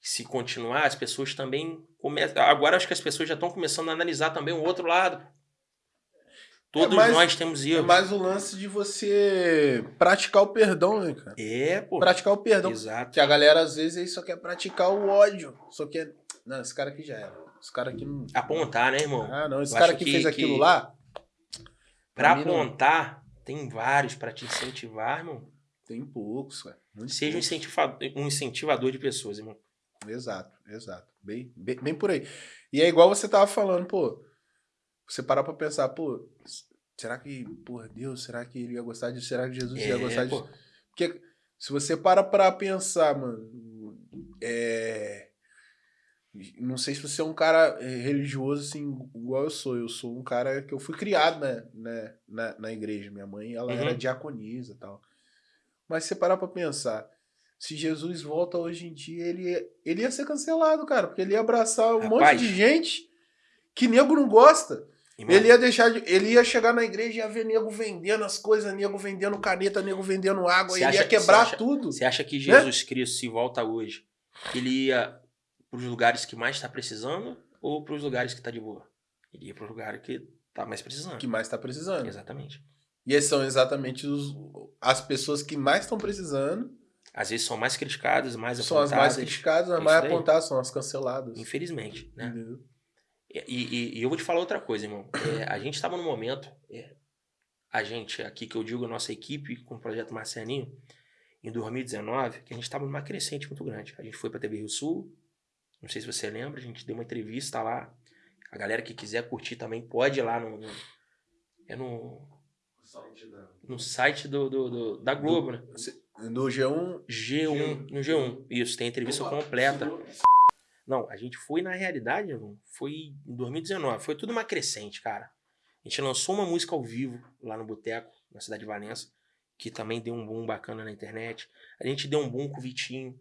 se continuar, as pessoas também começam. Agora acho que as pessoas já estão começando a analisar também o outro lado. Todos
É mais-
nós temos
É
erros.
mais o lance de você praticar o perdão, né, cara?
É, pô.
Praticar o perdão.
Exato.
Que a galera, às vezes, aí só quer praticar o ódio. Só quer. Não, esse cara aqui já era. Esse cara aqui não.
Apontar, né, irmão?
Ah, não. Esse
Eu
cara
acho
que, fez aquilo
que-
lá.
Pra
mim, não.
apontar, tem vários pra te incentivar, irmão.
Tem poucos, cara. Muito
Seja um
poucos.
incentivador, um incentivador de pessoas, irmão.
Exato, exato. Bem, bem, bem por aí. E é igual você tava falando, pô. Você parar pra pensar, pô, será que, porra, Deus, será que ele ia gostar disso? Será que Jesus ia gostar
É, pô.
disso? Porque se você para pra pensar, mano, é. Não sei se você é um cara é, religioso assim, igual eu sou. Eu sou um cara que eu fui criado né, né, na, na igreja. Minha mãe, ela
Uhum.
era diaconisa e tal. Mas se você parar pra pensar, se Jesus volta hoje em dia, ele, ia- ele ia ser cancelado, cara, porque ele ia abraçar um
Rapaz.
monte de gente que nego não gosta. Ele ia deixar de, ele ia chegar na igreja e ia ver nego vendendo as coisas, nego vendendo caneta, nego vendendo água,
Você
ele
acha-
ia quebrar
você acha-
tudo.
Você acha que Jesus Cristo, se volta hoje, ele ia pros lugares que mais tá precisando ou pros lugares que tá de boa? Ele ia pro lugar que tá mais precisando.
que mais tá precisando.
Exatamente.
E esses são exatamente os, as pessoas que mais estão precisando,
Às vezes são mais criticadas, mais
são as mais
apontadas,
criticadas, as
É
mais apontadas, são as canceladas.
Infelizmente, né?
Entendeu?
E, e- e eu vou te falar outra coisa, irmão. É, a gente estava no momento, é, a gente aqui que eu digo, a nossa equipe com o projeto Marcianinho, em 2019, que a gente estava numa crescente muito grande. A gente foi para a TV Rio Sul, não sei se você lembra, a gente deu uma entrevista lá. A galera que quiser curtir também pode ir lá no. no- é no, no site do, do- do- da Globo, né?
No G1,
G1, no G1. Isso, tem a entrevista completa. Não, a gente foi na realidade, foi em 2019. Foi tudo uma crescente, cara. A gente lançou uma música ao vivo lá no Boteco, na cidade de Valença, que também deu um boom bacana na internet. A gente deu um boom com o Vitinho.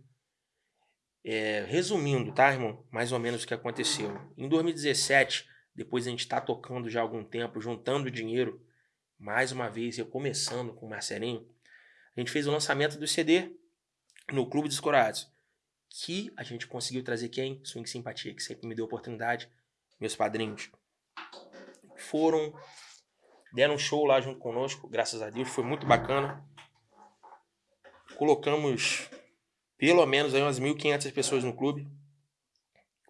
É, resumindo, tá, irmão? Mais ou menos o que aconteceu. Em 2017, depois a gente tá tocando já há algum tempo, juntando dinheiro, mais uma vez, eu começando com o Marcelinho, a gente fez o lançamento do CD no Clube dos Corados que a gente conseguiu trazer quem? Swing Simpatia, que sempre me deu oportunidade. Meus padrinhos foram, deram um show lá junto conosco, graças a Deus, foi muito bacana. Colocamos pelo menos aí umas 1.500 pessoas no clube.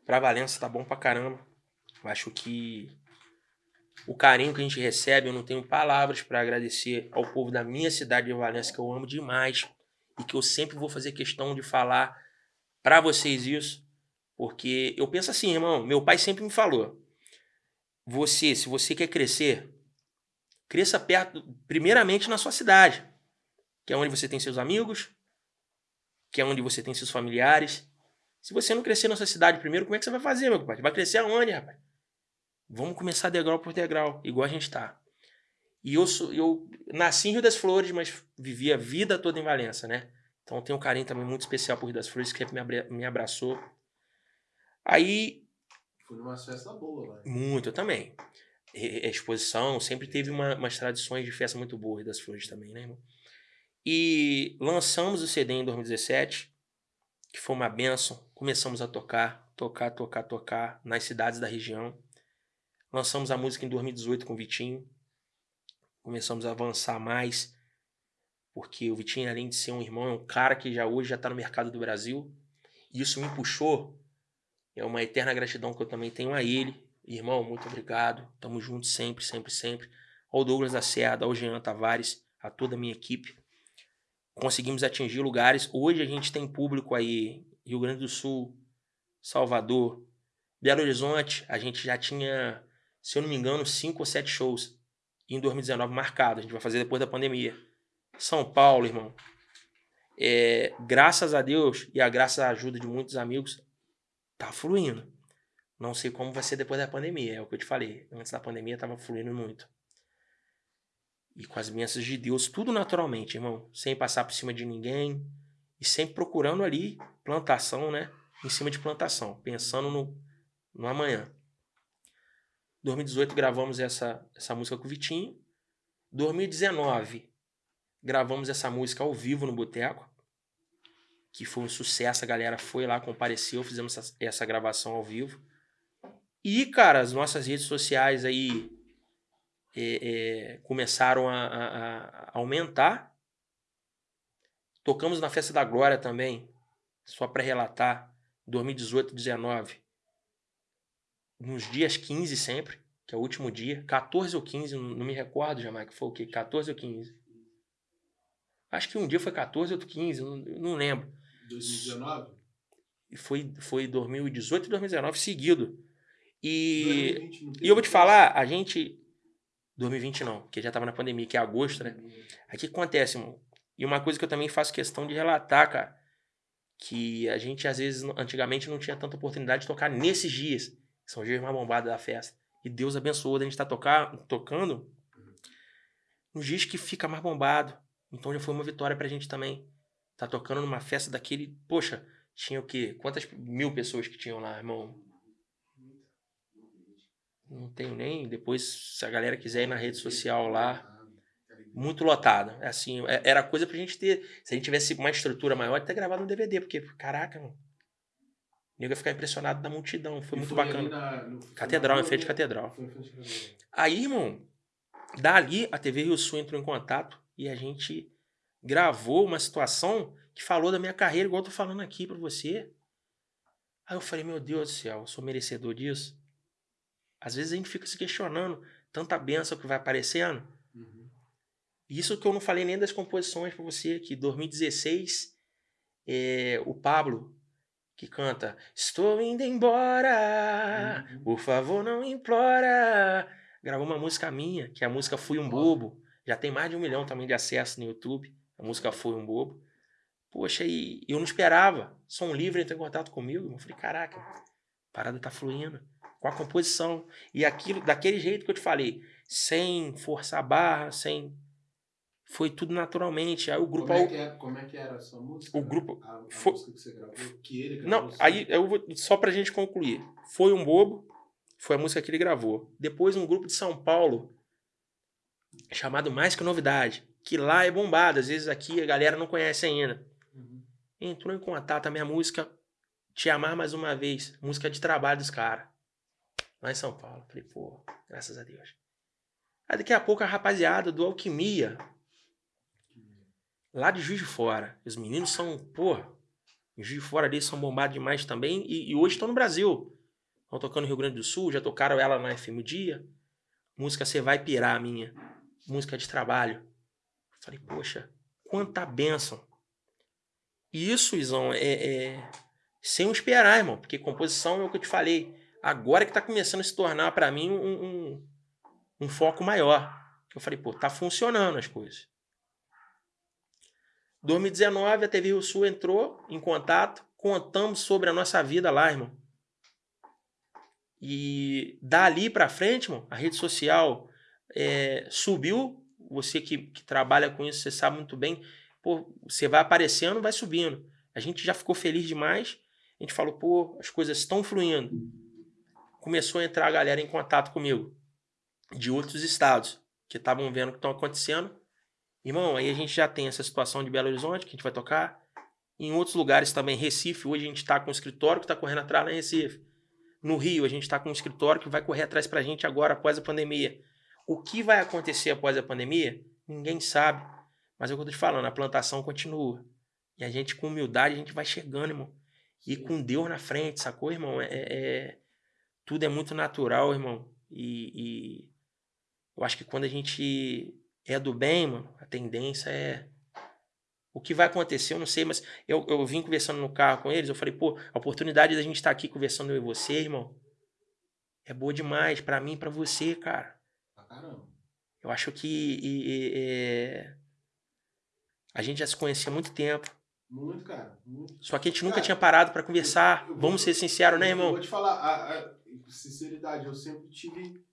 Pra Valença tá bom pra caramba. Eu acho que o carinho que a gente recebe, eu não tenho palavras pra agradecer ao povo da minha cidade de Valença, que eu amo demais e que eu sempre vou fazer questão de falar pra vocês isso, porque eu penso assim, irmão, meu pai sempre me falou: você, se você quer crescer, cresça perto, primeiramente na sua cidade, que é onde você tem seus amigos, que é onde você tem seus familiares. Se você não crescer na sua cidade primeiro, como é que você vai fazer, meu pai? Vai crescer aonde, rapaz? Vamos começar degrau por degrau, igual a gente tá. E eu, sou, eu nasci em Rio das Flores, mas vivi a vida toda em Valença, né? Então tenho um carinho também muito especial por Rio das Flores, que sempre me, abra- me abraçou. Aí,
Fui numa festa boa lá.
muito eu também. E- exposição, sempre teve uma- umas tradições de festa muito boas Rio das Flores também, né, irmão? E lançamos o CD em 2017, que foi uma benção. Começamos a tocar, tocar, tocar, tocar nas cidades da região. Lançamos a música em 2018 com o Vitinho. Começamos a avançar mais, porque o Vitinho, além de ser um irmão, é um cara que já hoje já está no mercado do Brasil. E isso me puxou. É uma eterna gratidão que eu também tenho a ele. Irmão, muito obrigado. Tamo junto sempre, sempre, sempre. Ao Douglas da Serra, ao Jean Tavares, a toda a minha equipe. Conseguimos atingir lugares. Hoje a gente tem público aí, Rio Grande do Sul, Salvador, Belo Horizonte. A gente já tinha, se eu não me engano, cinco ou sete shows em 2019 marcados. A gente vai fazer depois da pandemia. São Paulo, irmão. É, graças a Deus e a graças à ajuda de muitos amigos, tá fluindo. Não sei como vai ser depois da pandemia, é o que eu te falei. Antes da pandemia tava fluindo muito. E com as bênçãos de Deus, tudo naturalmente, irmão. Sem passar por cima de ninguém. E sempre procurando ali plantação, né? Em cima de plantação. Pensando no, no amanhã. 2018 gravamos essa, essa música com o Vitinho. 2019 gravamos essa música ao vivo no Boteco. Que foi um sucesso, a galera foi lá, compareceu, fizemos essa, essa gravação ao vivo. E, cara, as nossas redes sociais aí é, é, começaram a, a, a, aumentar. Tocamos na Festa da Glória também, só para relatar, 2018, 19. Nos dias 15 sempre, que é o último dia. 14 ou 15, não, me recordo jamais que foi o quê? 14 ou 15. Acho que um dia foi 14, outro 15, não, não lembro.
2019?
Foi, foi 2018 e 2019 seguido. E, e eu vou te falar, a gente. 2020 não, porque já tava na pandemia, que é agosto, né? Aí o que acontece, irmão? E uma coisa que eu também faço questão de relatar, cara, que a gente às vezes, antigamente, não tinha tanta oportunidade de tocar nesses dias, são os dias mais bombados da festa. E Deus abençoou a gente estar tá tocar, tocando nos dias que fica mais bombado. Então já foi uma vitória pra gente também. Tá tocando numa festa daquele. Poxa, tinha o quê? Quantas mil pessoas que tinham lá, irmão? Não tenho nem. Depois, se a galera quiser ir na rede social lá, muito lotado. É assim, é, era coisa pra gente ter. Se a gente tivesse uma estrutura maior, até gravado no DVD, porque, caraca, mano. O nego ia ficar impressionado da multidão. Foi e muito foi bacana. Na, catedral, em frente de catedral. Aí, irmão, dali a TV Rio Sul entrou em contato e a gente gravou uma situação que falou da minha carreira, igual eu tô falando aqui pra você. Aí eu falei, meu Deus do céu, eu sou merecedor disso. Às vezes a gente fica se questionando tanta benção que vai aparecendo. Uhum. Isso que eu não falei nem das composições para você, que 2016, é, o Pablo, que canta Estou indo embora, uhum. por favor não implora. Gravou uma música minha, que é a música Fui um Bobo. Já tem mais de um milhão também de acesso no YouTube. A música Fui um Bobo. Poxa, e eu não esperava. Som Livre entrou em contato comigo. Eu falei, caraca, a parada tá fluindo com a composição. E aquilo, daquele jeito que eu te falei, sem forçar a barra, sem. Foi tudo naturalmente. Aí o grupo.
Como é que, é, como é que era a sua música?
O grupo.
A, a
foi...
música que você gravou, que ele gravou.
Não, aí eu vou. Só pra gente concluir. Foi um bobo, foi a música que ele gravou. Depois um grupo de São Paulo, chamado Mais Que Novidade, que lá é bombado. Às vezes aqui a galera não conhece ainda. Uhum. Entrou em contato a minha música Te Amar Mais Uma Vez, música de trabalho dos caras lá em São Paulo. Falei, pô, graças a Deus. Aí daqui a pouco a rapaziada do Alquimia, lá de Juiz de Fora. Os meninos são, pô, Juiz de Fora ali são bombados demais também e, e hoje estão no Brasil. Estão tocando no Rio Grande do Sul, já tocaram ela na FM Dia. Música Você Vai Pirar, minha. Música de trabalho. Falei, poxa, quanta benção. E isso, Izão, é, é sem esperar, irmão, porque composição é o que eu te falei agora que está começando a se tornar para mim um, um, um, foco maior. Eu falei, pô, tá funcionando as coisas. 2019 a TV Rio Sul entrou em contato, contamos sobre a nossa vida lá, irmão. E dali para frente, irmão, a rede social é, subiu. Você que, que trabalha com isso, você sabe muito bem. Pô, você vai aparecendo, vai subindo. A gente já ficou feliz demais. A gente falou, pô, as coisas estão fluindo começou a entrar a galera em contato comigo de outros estados que estavam vendo o que estão acontecendo. Irmão, aí a gente já tem essa situação de Belo Horizonte que a gente vai tocar. Em outros lugares também, Recife, hoje a gente está com um escritório que está correndo atrás lá em Recife. No Rio, a gente está com um escritório que vai correr atrás para a gente agora, após a pandemia. O que vai acontecer após a pandemia, ninguém sabe. Mas é o que eu tô te falando, a plantação continua. E a gente, com humildade, a gente vai chegando, irmão. E com Deus na frente, sacou, irmão? É, é, tudo é muito natural, irmão. E, e eu acho que quando a gente é do bem, mano, a tendência é. O que vai acontecer, eu não sei, mas eu, eu vim conversando no carro com eles, eu falei, pô, a oportunidade da gente estar aqui conversando eu e você, irmão, é boa demais para mim e pra você, cara.
Caramba.
Eu acho que e, e, é, a gente já se conhecia há muito tempo.
Muito, cara. Muito.
Só que a gente nunca
Cara,
tinha parado para conversar.
eu vou-
Vamos ser sinceros, né,
Eu
irmão?
vou te falar, a, a- sinceridade, eu sempre tive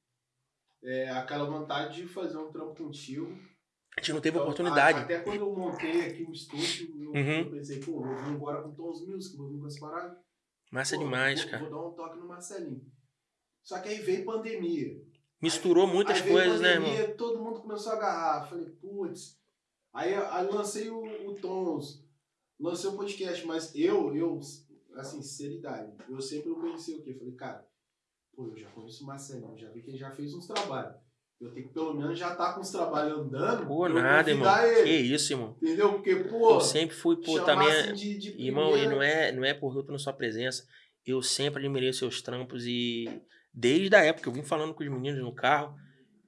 é, aquela vontade de fazer um trampo contigo.
A gente não teve
Então,
oportunidade.
a- até quando eu montei aqui o estúdio, eu,
Uhum.
eu pensei, pô, vou vir embora com Tons Music, vou vir com as paradas.
Massa
Pô,
demais,
vou,
cara.
Vou dar um toque no Marcelinho. Só que aí veio pandemia.
Misturou muitas
aí
coisas, né,
pandemia,
irmão?
Todo mundo começou a agarrar. Falei, putz. Aí, aí lancei o, o Tons, lancei o podcast, mas eu, eu, assim, sinceridade, eu sempre eu conheci o quê? Falei, cara, pô, eu já conheço o Marcelinho, já vi que ele já fez uns trabalhos. Eu tenho que pelo menos já tá com os trabalhos andando.
Pô, nada, irmão.
convidar
Que
Ele,
isso, irmão.
entendeu? Porque, pô,
Eu sempre fui, pô, também.
assim de, de
Irmão, e não é, não é por eu tô na sua presença. Eu sempre admirei seus trampos e desde a época, eu vim falando com os meninos no carro,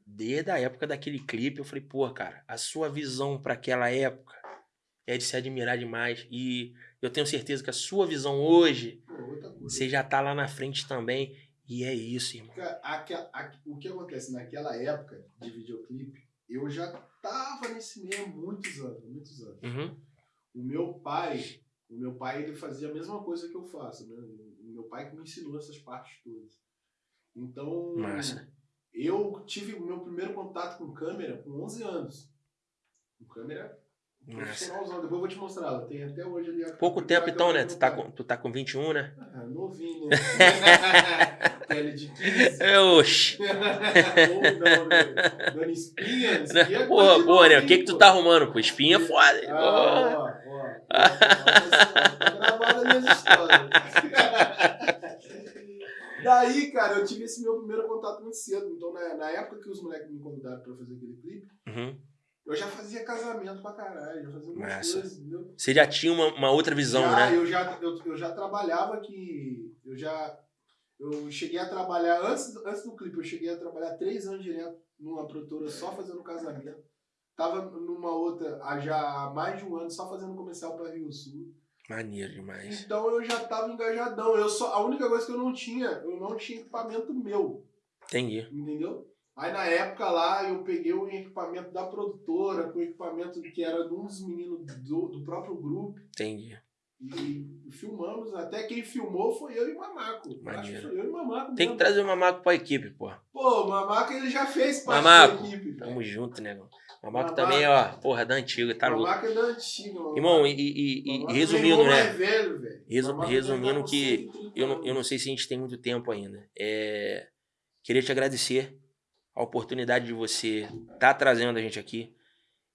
desde a época daquele clipe, eu falei, pô, cara, a sua visão para aquela época é de se admirar demais. E eu tenho certeza que a sua visão hoje, você já tá lá na frente também. E é isso, irmão.
Cara, aquela- a- o que acontece naquela época de videoclipe, eu já tava nesse meio há muitos anos, muitos anos.
Uhum.
O meu pai, o meu pai ele fazia a mesma coisa que eu faço, né? O meu pai que me ensinou essas partes todas. Então,
Massa.
eu tive o meu primeiro contato com câmera com 11 anos. Com câmera profissionalzão. Depois eu vou te mostrar, ela tem até hoje ali. a-
Pouco tempo então, né? Tu tá, com, tu tá com 21, né?
Ah, novinho, né? Pele de 15.
É, Oxi.
Né? Dando espinha, espinha é
Porra, porra, né? O que que tu tá arrumando, pô? Espinha é foda.
Ah, ó, ó. Tá gravado as minhas histórias. Daí, cara, eu tive esse meu primeiro contato muito cedo. Então, na, na época que os moleques me convidaram pra fazer aquele clipe,
Uhum.
eu já fazia casamento pra caralho, já fazia
Massa.
coisas, entendeu?
Você já tinha uma, uma outra visão,
já,
né?
Eu já, eu, eu já trabalhava que. Eu já. Eu cheguei a trabalhar, antes, antes do clipe, eu cheguei a trabalhar três anos direto numa produtora só fazendo casamento. Tava numa outra há já há mais de um ano só fazendo comercial pra Rio Sul.
Maneiro demais.
Então eu já tava engajadão. Eu só, a única coisa que eu não tinha, eu não tinha equipamento meu,
Entendi.
entendeu? Aí na época lá eu peguei o equipamento da produtora, com o equipamento que era de um dos meninos do, do próprio grupo.
Entendi.
E filmamos, até quem filmou foi eu e o Mamaco. Acho que foi eu e o Mamaco.
Tem que
mesmo.
trazer o Mamaco pra equipe, pô.
Pô, o Mamaco ele já fez parte
Mamaco,
da equipe.
Tamo junto, negão. Mamaco
Mamaco.
também, ó, porra, da antiga, tá louco.
Mamaco é da antiga, mano.
Irmão, e, e- e-
é
resumindo, né?
velho, velho.
Resu- resumindo
tá
que
130
Eu não, eu não sei se a gente tem muito tempo ainda. É, queria te agradecer a oportunidade de você estar trazendo a gente aqui,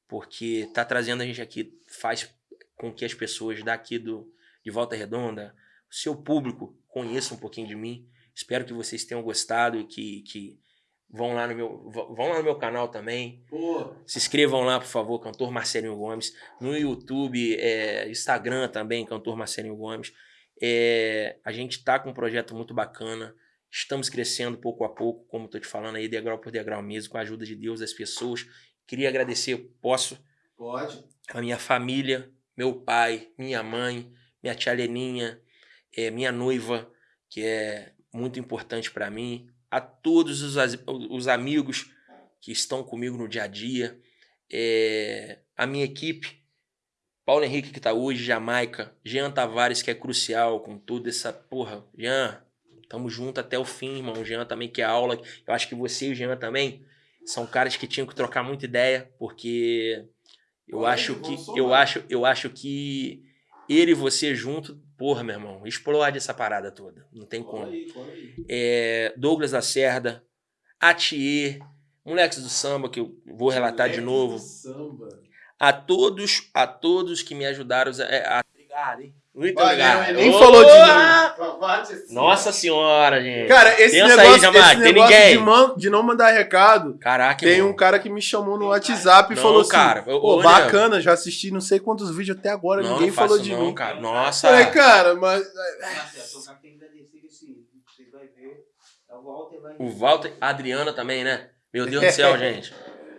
porque tá trazendo a gente aqui faz com que as pessoas daqui do, de Volta Redonda, o seu público, conheçam um pouquinho de mim. Espero que vocês tenham gostado e que, que vão, lá no meu, vão lá no meu canal também.
Pô,
Se inscrevam lá, por favor, Cantor Marcelinho Gomes. No YouTube, é, Instagram também, Cantor Marcelinho Gomes. É, a gente tá com um projeto muito bacana. Estamos crescendo pouco a pouco, como estou te falando aí, degrau por degrau mesmo, com a ajuda de Deus, das pessoas. Queria agradecer, posso,
pode.
a minha família, meu pai, minha mãe, minha tia Leninha, é, minha noiva, que é muito importante para mim, a todos os, os amigos que estão comigo no dia a dia, é, a minha equipe, Paulo Henrique que tá hoje, Jamaica, Jean Tavares que é crucial com toda essa porra, Jean, tamo junto até o fim, irmão, Jean também que é aula, eu acho que você e o Jean também são caras que tinham que trocar muita ideia, porque eu
Olha
acho que eu acho, eu acho que ele e você junto, porra, meu irmão, explode essa parada toda. Não tem como.
aí, aí.
É, Douglas Lacerda, Atier, Moleques do Samba, que eu vou relatar de novo.
do Samba.
A todos, a todos que me ajudaram a. a... Obrigado, hein? Muito
Valeu,
obrigado.
nem falou de mim.
Nossa senhora, gente.
Cara, esse
Pensa
negócio,
aí, Jamar,
esse
tem
negócio
ninguém.
de, man- de não mandar recado,
Caraca,
tem
irmão.
um cara que me chamou no WhatsApp e
Não,
falou assim,
cara, ô,
pô, bacana, já assisti não sei quantos vídeos até agora,
não,
ninguém
não
falou de
não,
mim.
cara. Nossa.
Falei, cara, mas...
Marcelo, o cara tem que agradecer esse. Você vai ver
O Walter, a Adriana também, né? Meu Deus do céu, gente.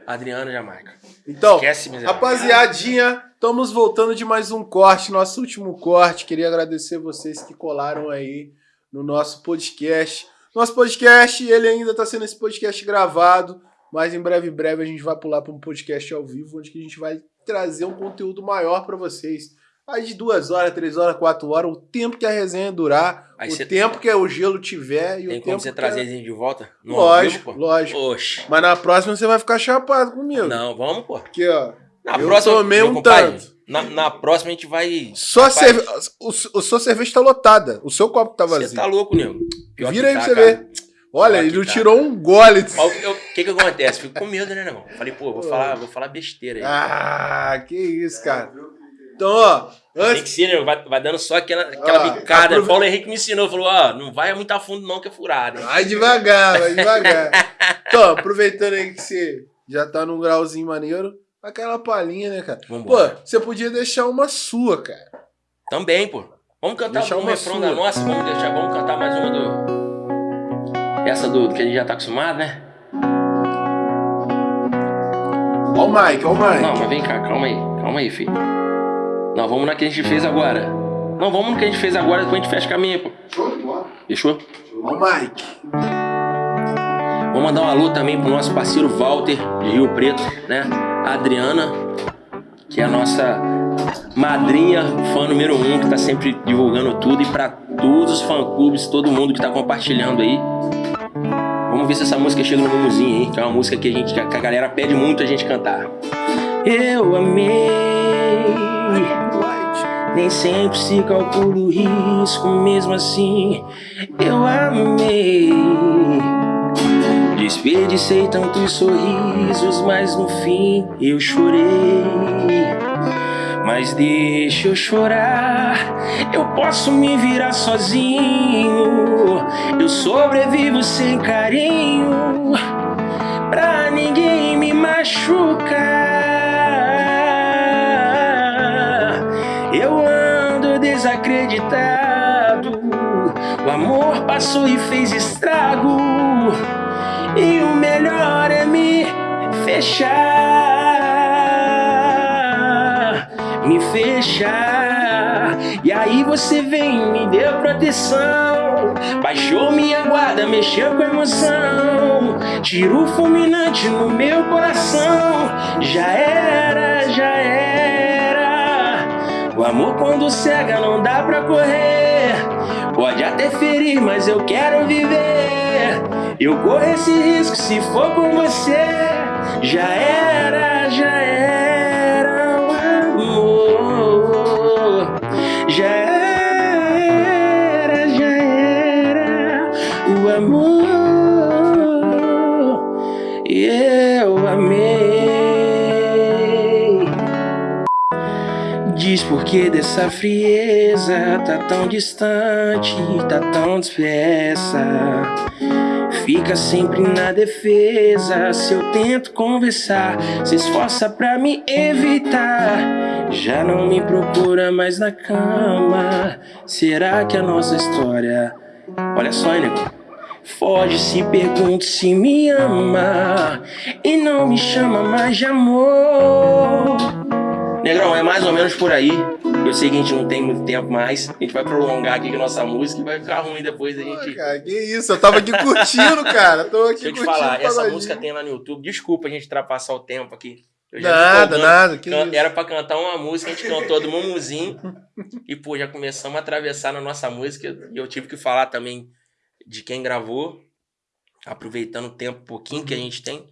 Adriana Jamaica.
Então,
Esquece,
rapaziadinha, estamos voltando de mais um corte, nosso último corte. Queria agradecer vocês que colaram aí no nosso podcast. Nosso podcast, ele ainda está sendo esse podcast gravado, mas em breve, em breve a gente vai pular para um podcast ao vivo, onde que a gente vai trazer um conteúdo maior para vocês. De duas horas, três horas, quatro horas, o tempo que a resenha durar,
Aí
o
cê-
tempo que o gelo tiver e
Tem
o
como
tempo
você
que
trazer
a-
a gente de volta? No
Lógico,
vivo, pô?
lógico.
Oxe.
Mas na próxima você vai ficar chapado comigo.
Não, vamos, pô.
Porque, ó,
Na
Eu
próxima,
tomei um
compadre,
tanto.
Na, na próxima a gente vai.
só cerve... o, o sua cerveja tá lotada. O seu copo tá
Você
vazio.
tá louco, nego. Pior
Vira aí pra
tá,
você
cara.
ver. Olha,
Pior
ele não
tá.
tirou um gole.
O que- que acontece? Fico com medo, né, irmão? Falei, pô, vou falar, vou falar besteira aí.
Ah, que isso, cara. Então, ó,
Tem
antes.
que ser, né? Vai, vai dando só aquela, aquela
Ah,
bicada.
aprove-
Paulo Henrique me ensinou, falou, ó, não vai muito a fundo não, que é furada. hein?
Vai devagar, vai devagar. Então, aproveitando aí que você já tá num grauzinho maneiro, aquela palhinha, né, cara? Pô,
Vambora.
você podia deixar uma sua, cara.
Também, pô. Vamos cantar
Deixar
um
uma
refrão
sua.
da nossa, vamos deixar, vamos cantar mais uma do. Essa do, do que a gente já tá acostumado, né?
Ó o Mike, ó o Mike.
Não, mas vem cá, calma aí, calma aí, filho. Não, vamos na que a gente fez agora. Não, vamos no que a gente fez agora, depois a gente fecha o caminho, pô.
Show.
Fechou?
O Mike.
Vou mandar um alô também pro nosso parceiro Walter, de Rio Preto, né? A Adriana, que é a nossa madrinha, fã número um, que tá sempre divulgando tudo. E pra todos os fã-clubes, todo mundo que tá compartilhando aí. Vamos ver se essa música chega no mumuzinho, hein? Que é uma música que a, gente, que a galera pede muito a gente cantar. Eu amei. Nem sempre se calcula o risco, mesmo assim eu amei. Desperdicei tantos sorrisos, mas no fim eu chorei. Mas deixa eu chorar, eu posso me virar sozinho. Eu sobrevivo sem carinho, pra ninguém me machucar. O amor passou e fez estrago. E o melhor é me fechar, me fechar. E aí você vem, me deu proteção, baixou minha guarda, mexeu com emoção, tirou fulminante no meu coração. Já era, já era. O amor quando cega não dá pra correr. Pode até ferir, mas eu quero viver. Eu corro esse risco se for com você. Já era, Diz por que dessa frieza tá tão distante, tá tão dispersa. Fica sempre na defesa. Se eu tento conversar, se esforça pra me evitar. Já não me procura mais na cama. Será que a nossa história. Olha só, hein? Foge se pergunta se me ama e não me chama mais de amor. Negrão, é mais ou menos por aí. Eu sei que a gente não tem muito tempo mais. A gente vai prolongar aqui a nossa música e vai ficar ruim depois a
Pô,
gente.
cara, que isso? Eu tava aqui curtindo, cara. Tô aqui
Deixa eu te falar, essa música tem lá no YouTube. Desculpa a gente ultrapassar o tempo aqui.
Nada, nada. Que
Can-? Era pra cantar uma música, a gente cantou do Mumuzinho. e, pô, já começamos a atravessar na nossa música. E eu tive que falar também de quem gravou, aproveitando o tempo pouquinho que a gente tem,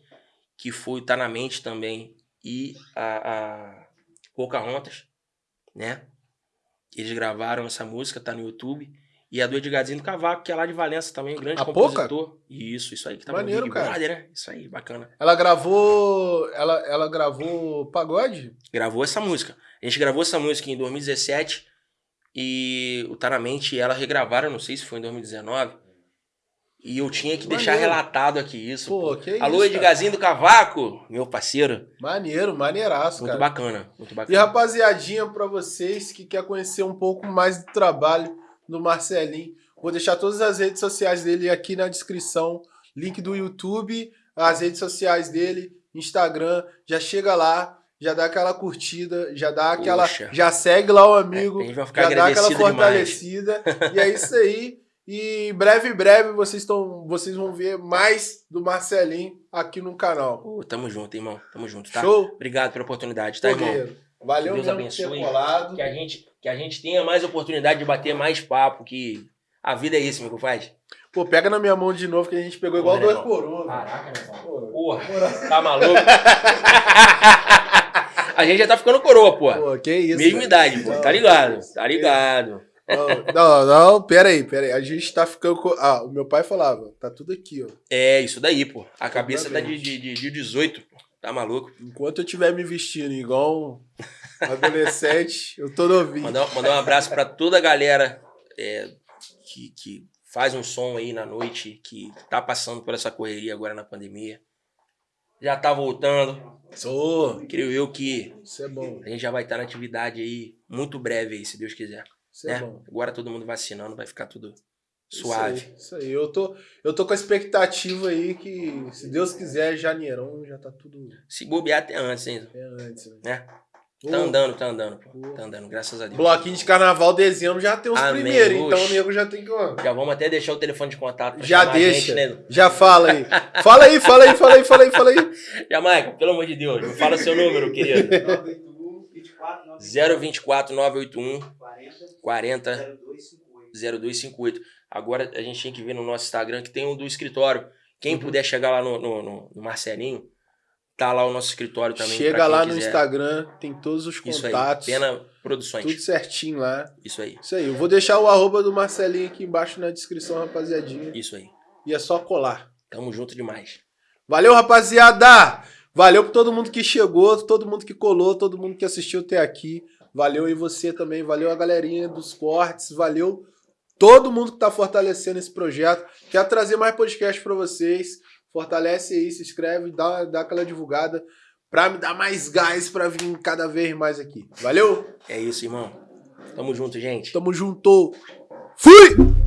que foi o Tá Na Mente também. E a, a Pocahontas, né? Eles gravaram essa música, tá no YouTube. E a do Edgarzinho do Cavaco, que é lá de Valença também, um grande
A
compositor. Isso, isso aí que tá
Maneiro,
no Big
cara.
Brother, né? Isso aí, bacana.
Ela gravou. Ela, ela gravou pagode?
gravou essa música. A gente gravou essa música em 2017 e o Tá Na Mente e ela regravaram, não sei se foi em 2019. E eu tinha que deixar
Maneiro.
relatado aqui isso.
Pô,
pô.
que isso.
Alô,
cara.
Edgarzinho do Cavaco, meu parceiro.
Maneiro, maneiraço,
Muito
cara.
bacana, muito
E
bacana.
rapaziadinha, pra vocês que quer conhecer um pouco mais do trabalho do Marcelinho, Vou deixar todas as redes sociais dele aqui na descrição. Link do YouTube, as redes sociais dele, Instagram. Já chega lá, já dá aquela curtida, já dá aquela.
Poxa.
Já segue lá o amigo,
É,
já dá aquela fortalecida. e é isso aí. E em breve, breve, vocês, tão, vocês vão ver mais do Marcelinho aqui no canal.
Pô, tamo junto, irmão. Tamo junto, tá?
Show?
Obrigado pela oportunidade, tá,
Pô,
irmão?
Valeu
Que Deus
por
abençoe. Que a, gente, que a gente tenha mais oportunidade de bater mais papo, que a vida é isso, meu compadre.
Pô, pega na minha mão de novo que a gente pegou igual
Pô,
dois
irmão.
coroas.
Caraca, meu irmão.
Pô,
Porra, tá maluco? a gente já tá ficando coroa, pô.
Pô, que isso.
Mesma
velho.
idade, pô. Tá ligado? Tá ligado.
Não, não, não, pera aí, pera aí. A gente tá ficando com... Ah, o meu pai falava, tá tudo aqui, ó.
É, isso daí, pô. A cabeça tá de, de, de, de 18, pô. Tá maluco?
Enquanto eu estiver me vestindo igual um adolescente, eu tô novinho.
Mandar, mandar um abraço pra toda a galera é, que, que faz um som aí na noite, que tá passando por essa correria agora na pandemia. Já tá voltando.
Sou.
Creio eu que
Isso é bom.
a gente já vai estar na atividade aí muito breve aí, se Deus quiser.
Isso é
né?
bom.
Agora todo mundo vacinando, vai ficar tudo
Isso
suave.
aí, Isso aí. Eu tô, eu tô com a expectativa aí que, se Deus quiser, janeirão já tá tudo
Se bobear até antes, hein?
é antes, né?
Né?
Pô,
Tá andando, tá andando, pô.
Pô.
Tá andando, graças a Deus.
Bloquinho de carnaval, dezembro, já tem os
Amém.
primeiros. Então o nego já tem que. ó,
Já vamos até deixar o telefone de contato
Já deixa.
gente, né?
Já fala aí. Fala aí, fala aí, fala aí, fala aí, fala aí.
Jamaica, pelo amor de Deus, me fala seu número, querido.
981 24
024 981
40
40
0258.
0258. Agora a gente tem que ver no nosso Instagram que tem um do escritório. Quem
Uhum.
puder chegar lá no, no, no- no Marcelinho, tá lá o nosso escritório também.
Chega
pra
lá no
quiser.
Instagram, tem todos os
Isso aí,
contatos.
Pena Produções.
Tudo certinho lá.
Isso aí,
Isso aí. Eu vou deixar o arroba do Marcelinho aqui embaixo na descrição, rapaziadinha.
isso aí.
E é só colar.
Tamo junto demais.
Valeu, rapaziada! Valeu por todo mundo que chegou, todo mundo que colou, todo mundo que assistiu até aqui. Valeu aí você também, valeu a galerinha dos cortes, valeu todo mundo que tá fortalecendo esse projeto. Quero trazer mais podcast pra vocês. Fortalece aí, se inscreve, dá, dá aquela divulgada pra me dar mais gás pra vir cada vez mais aqui. Valeu?
É isso, irmão. Tamo junto, gente.
Tamo junto. Fui!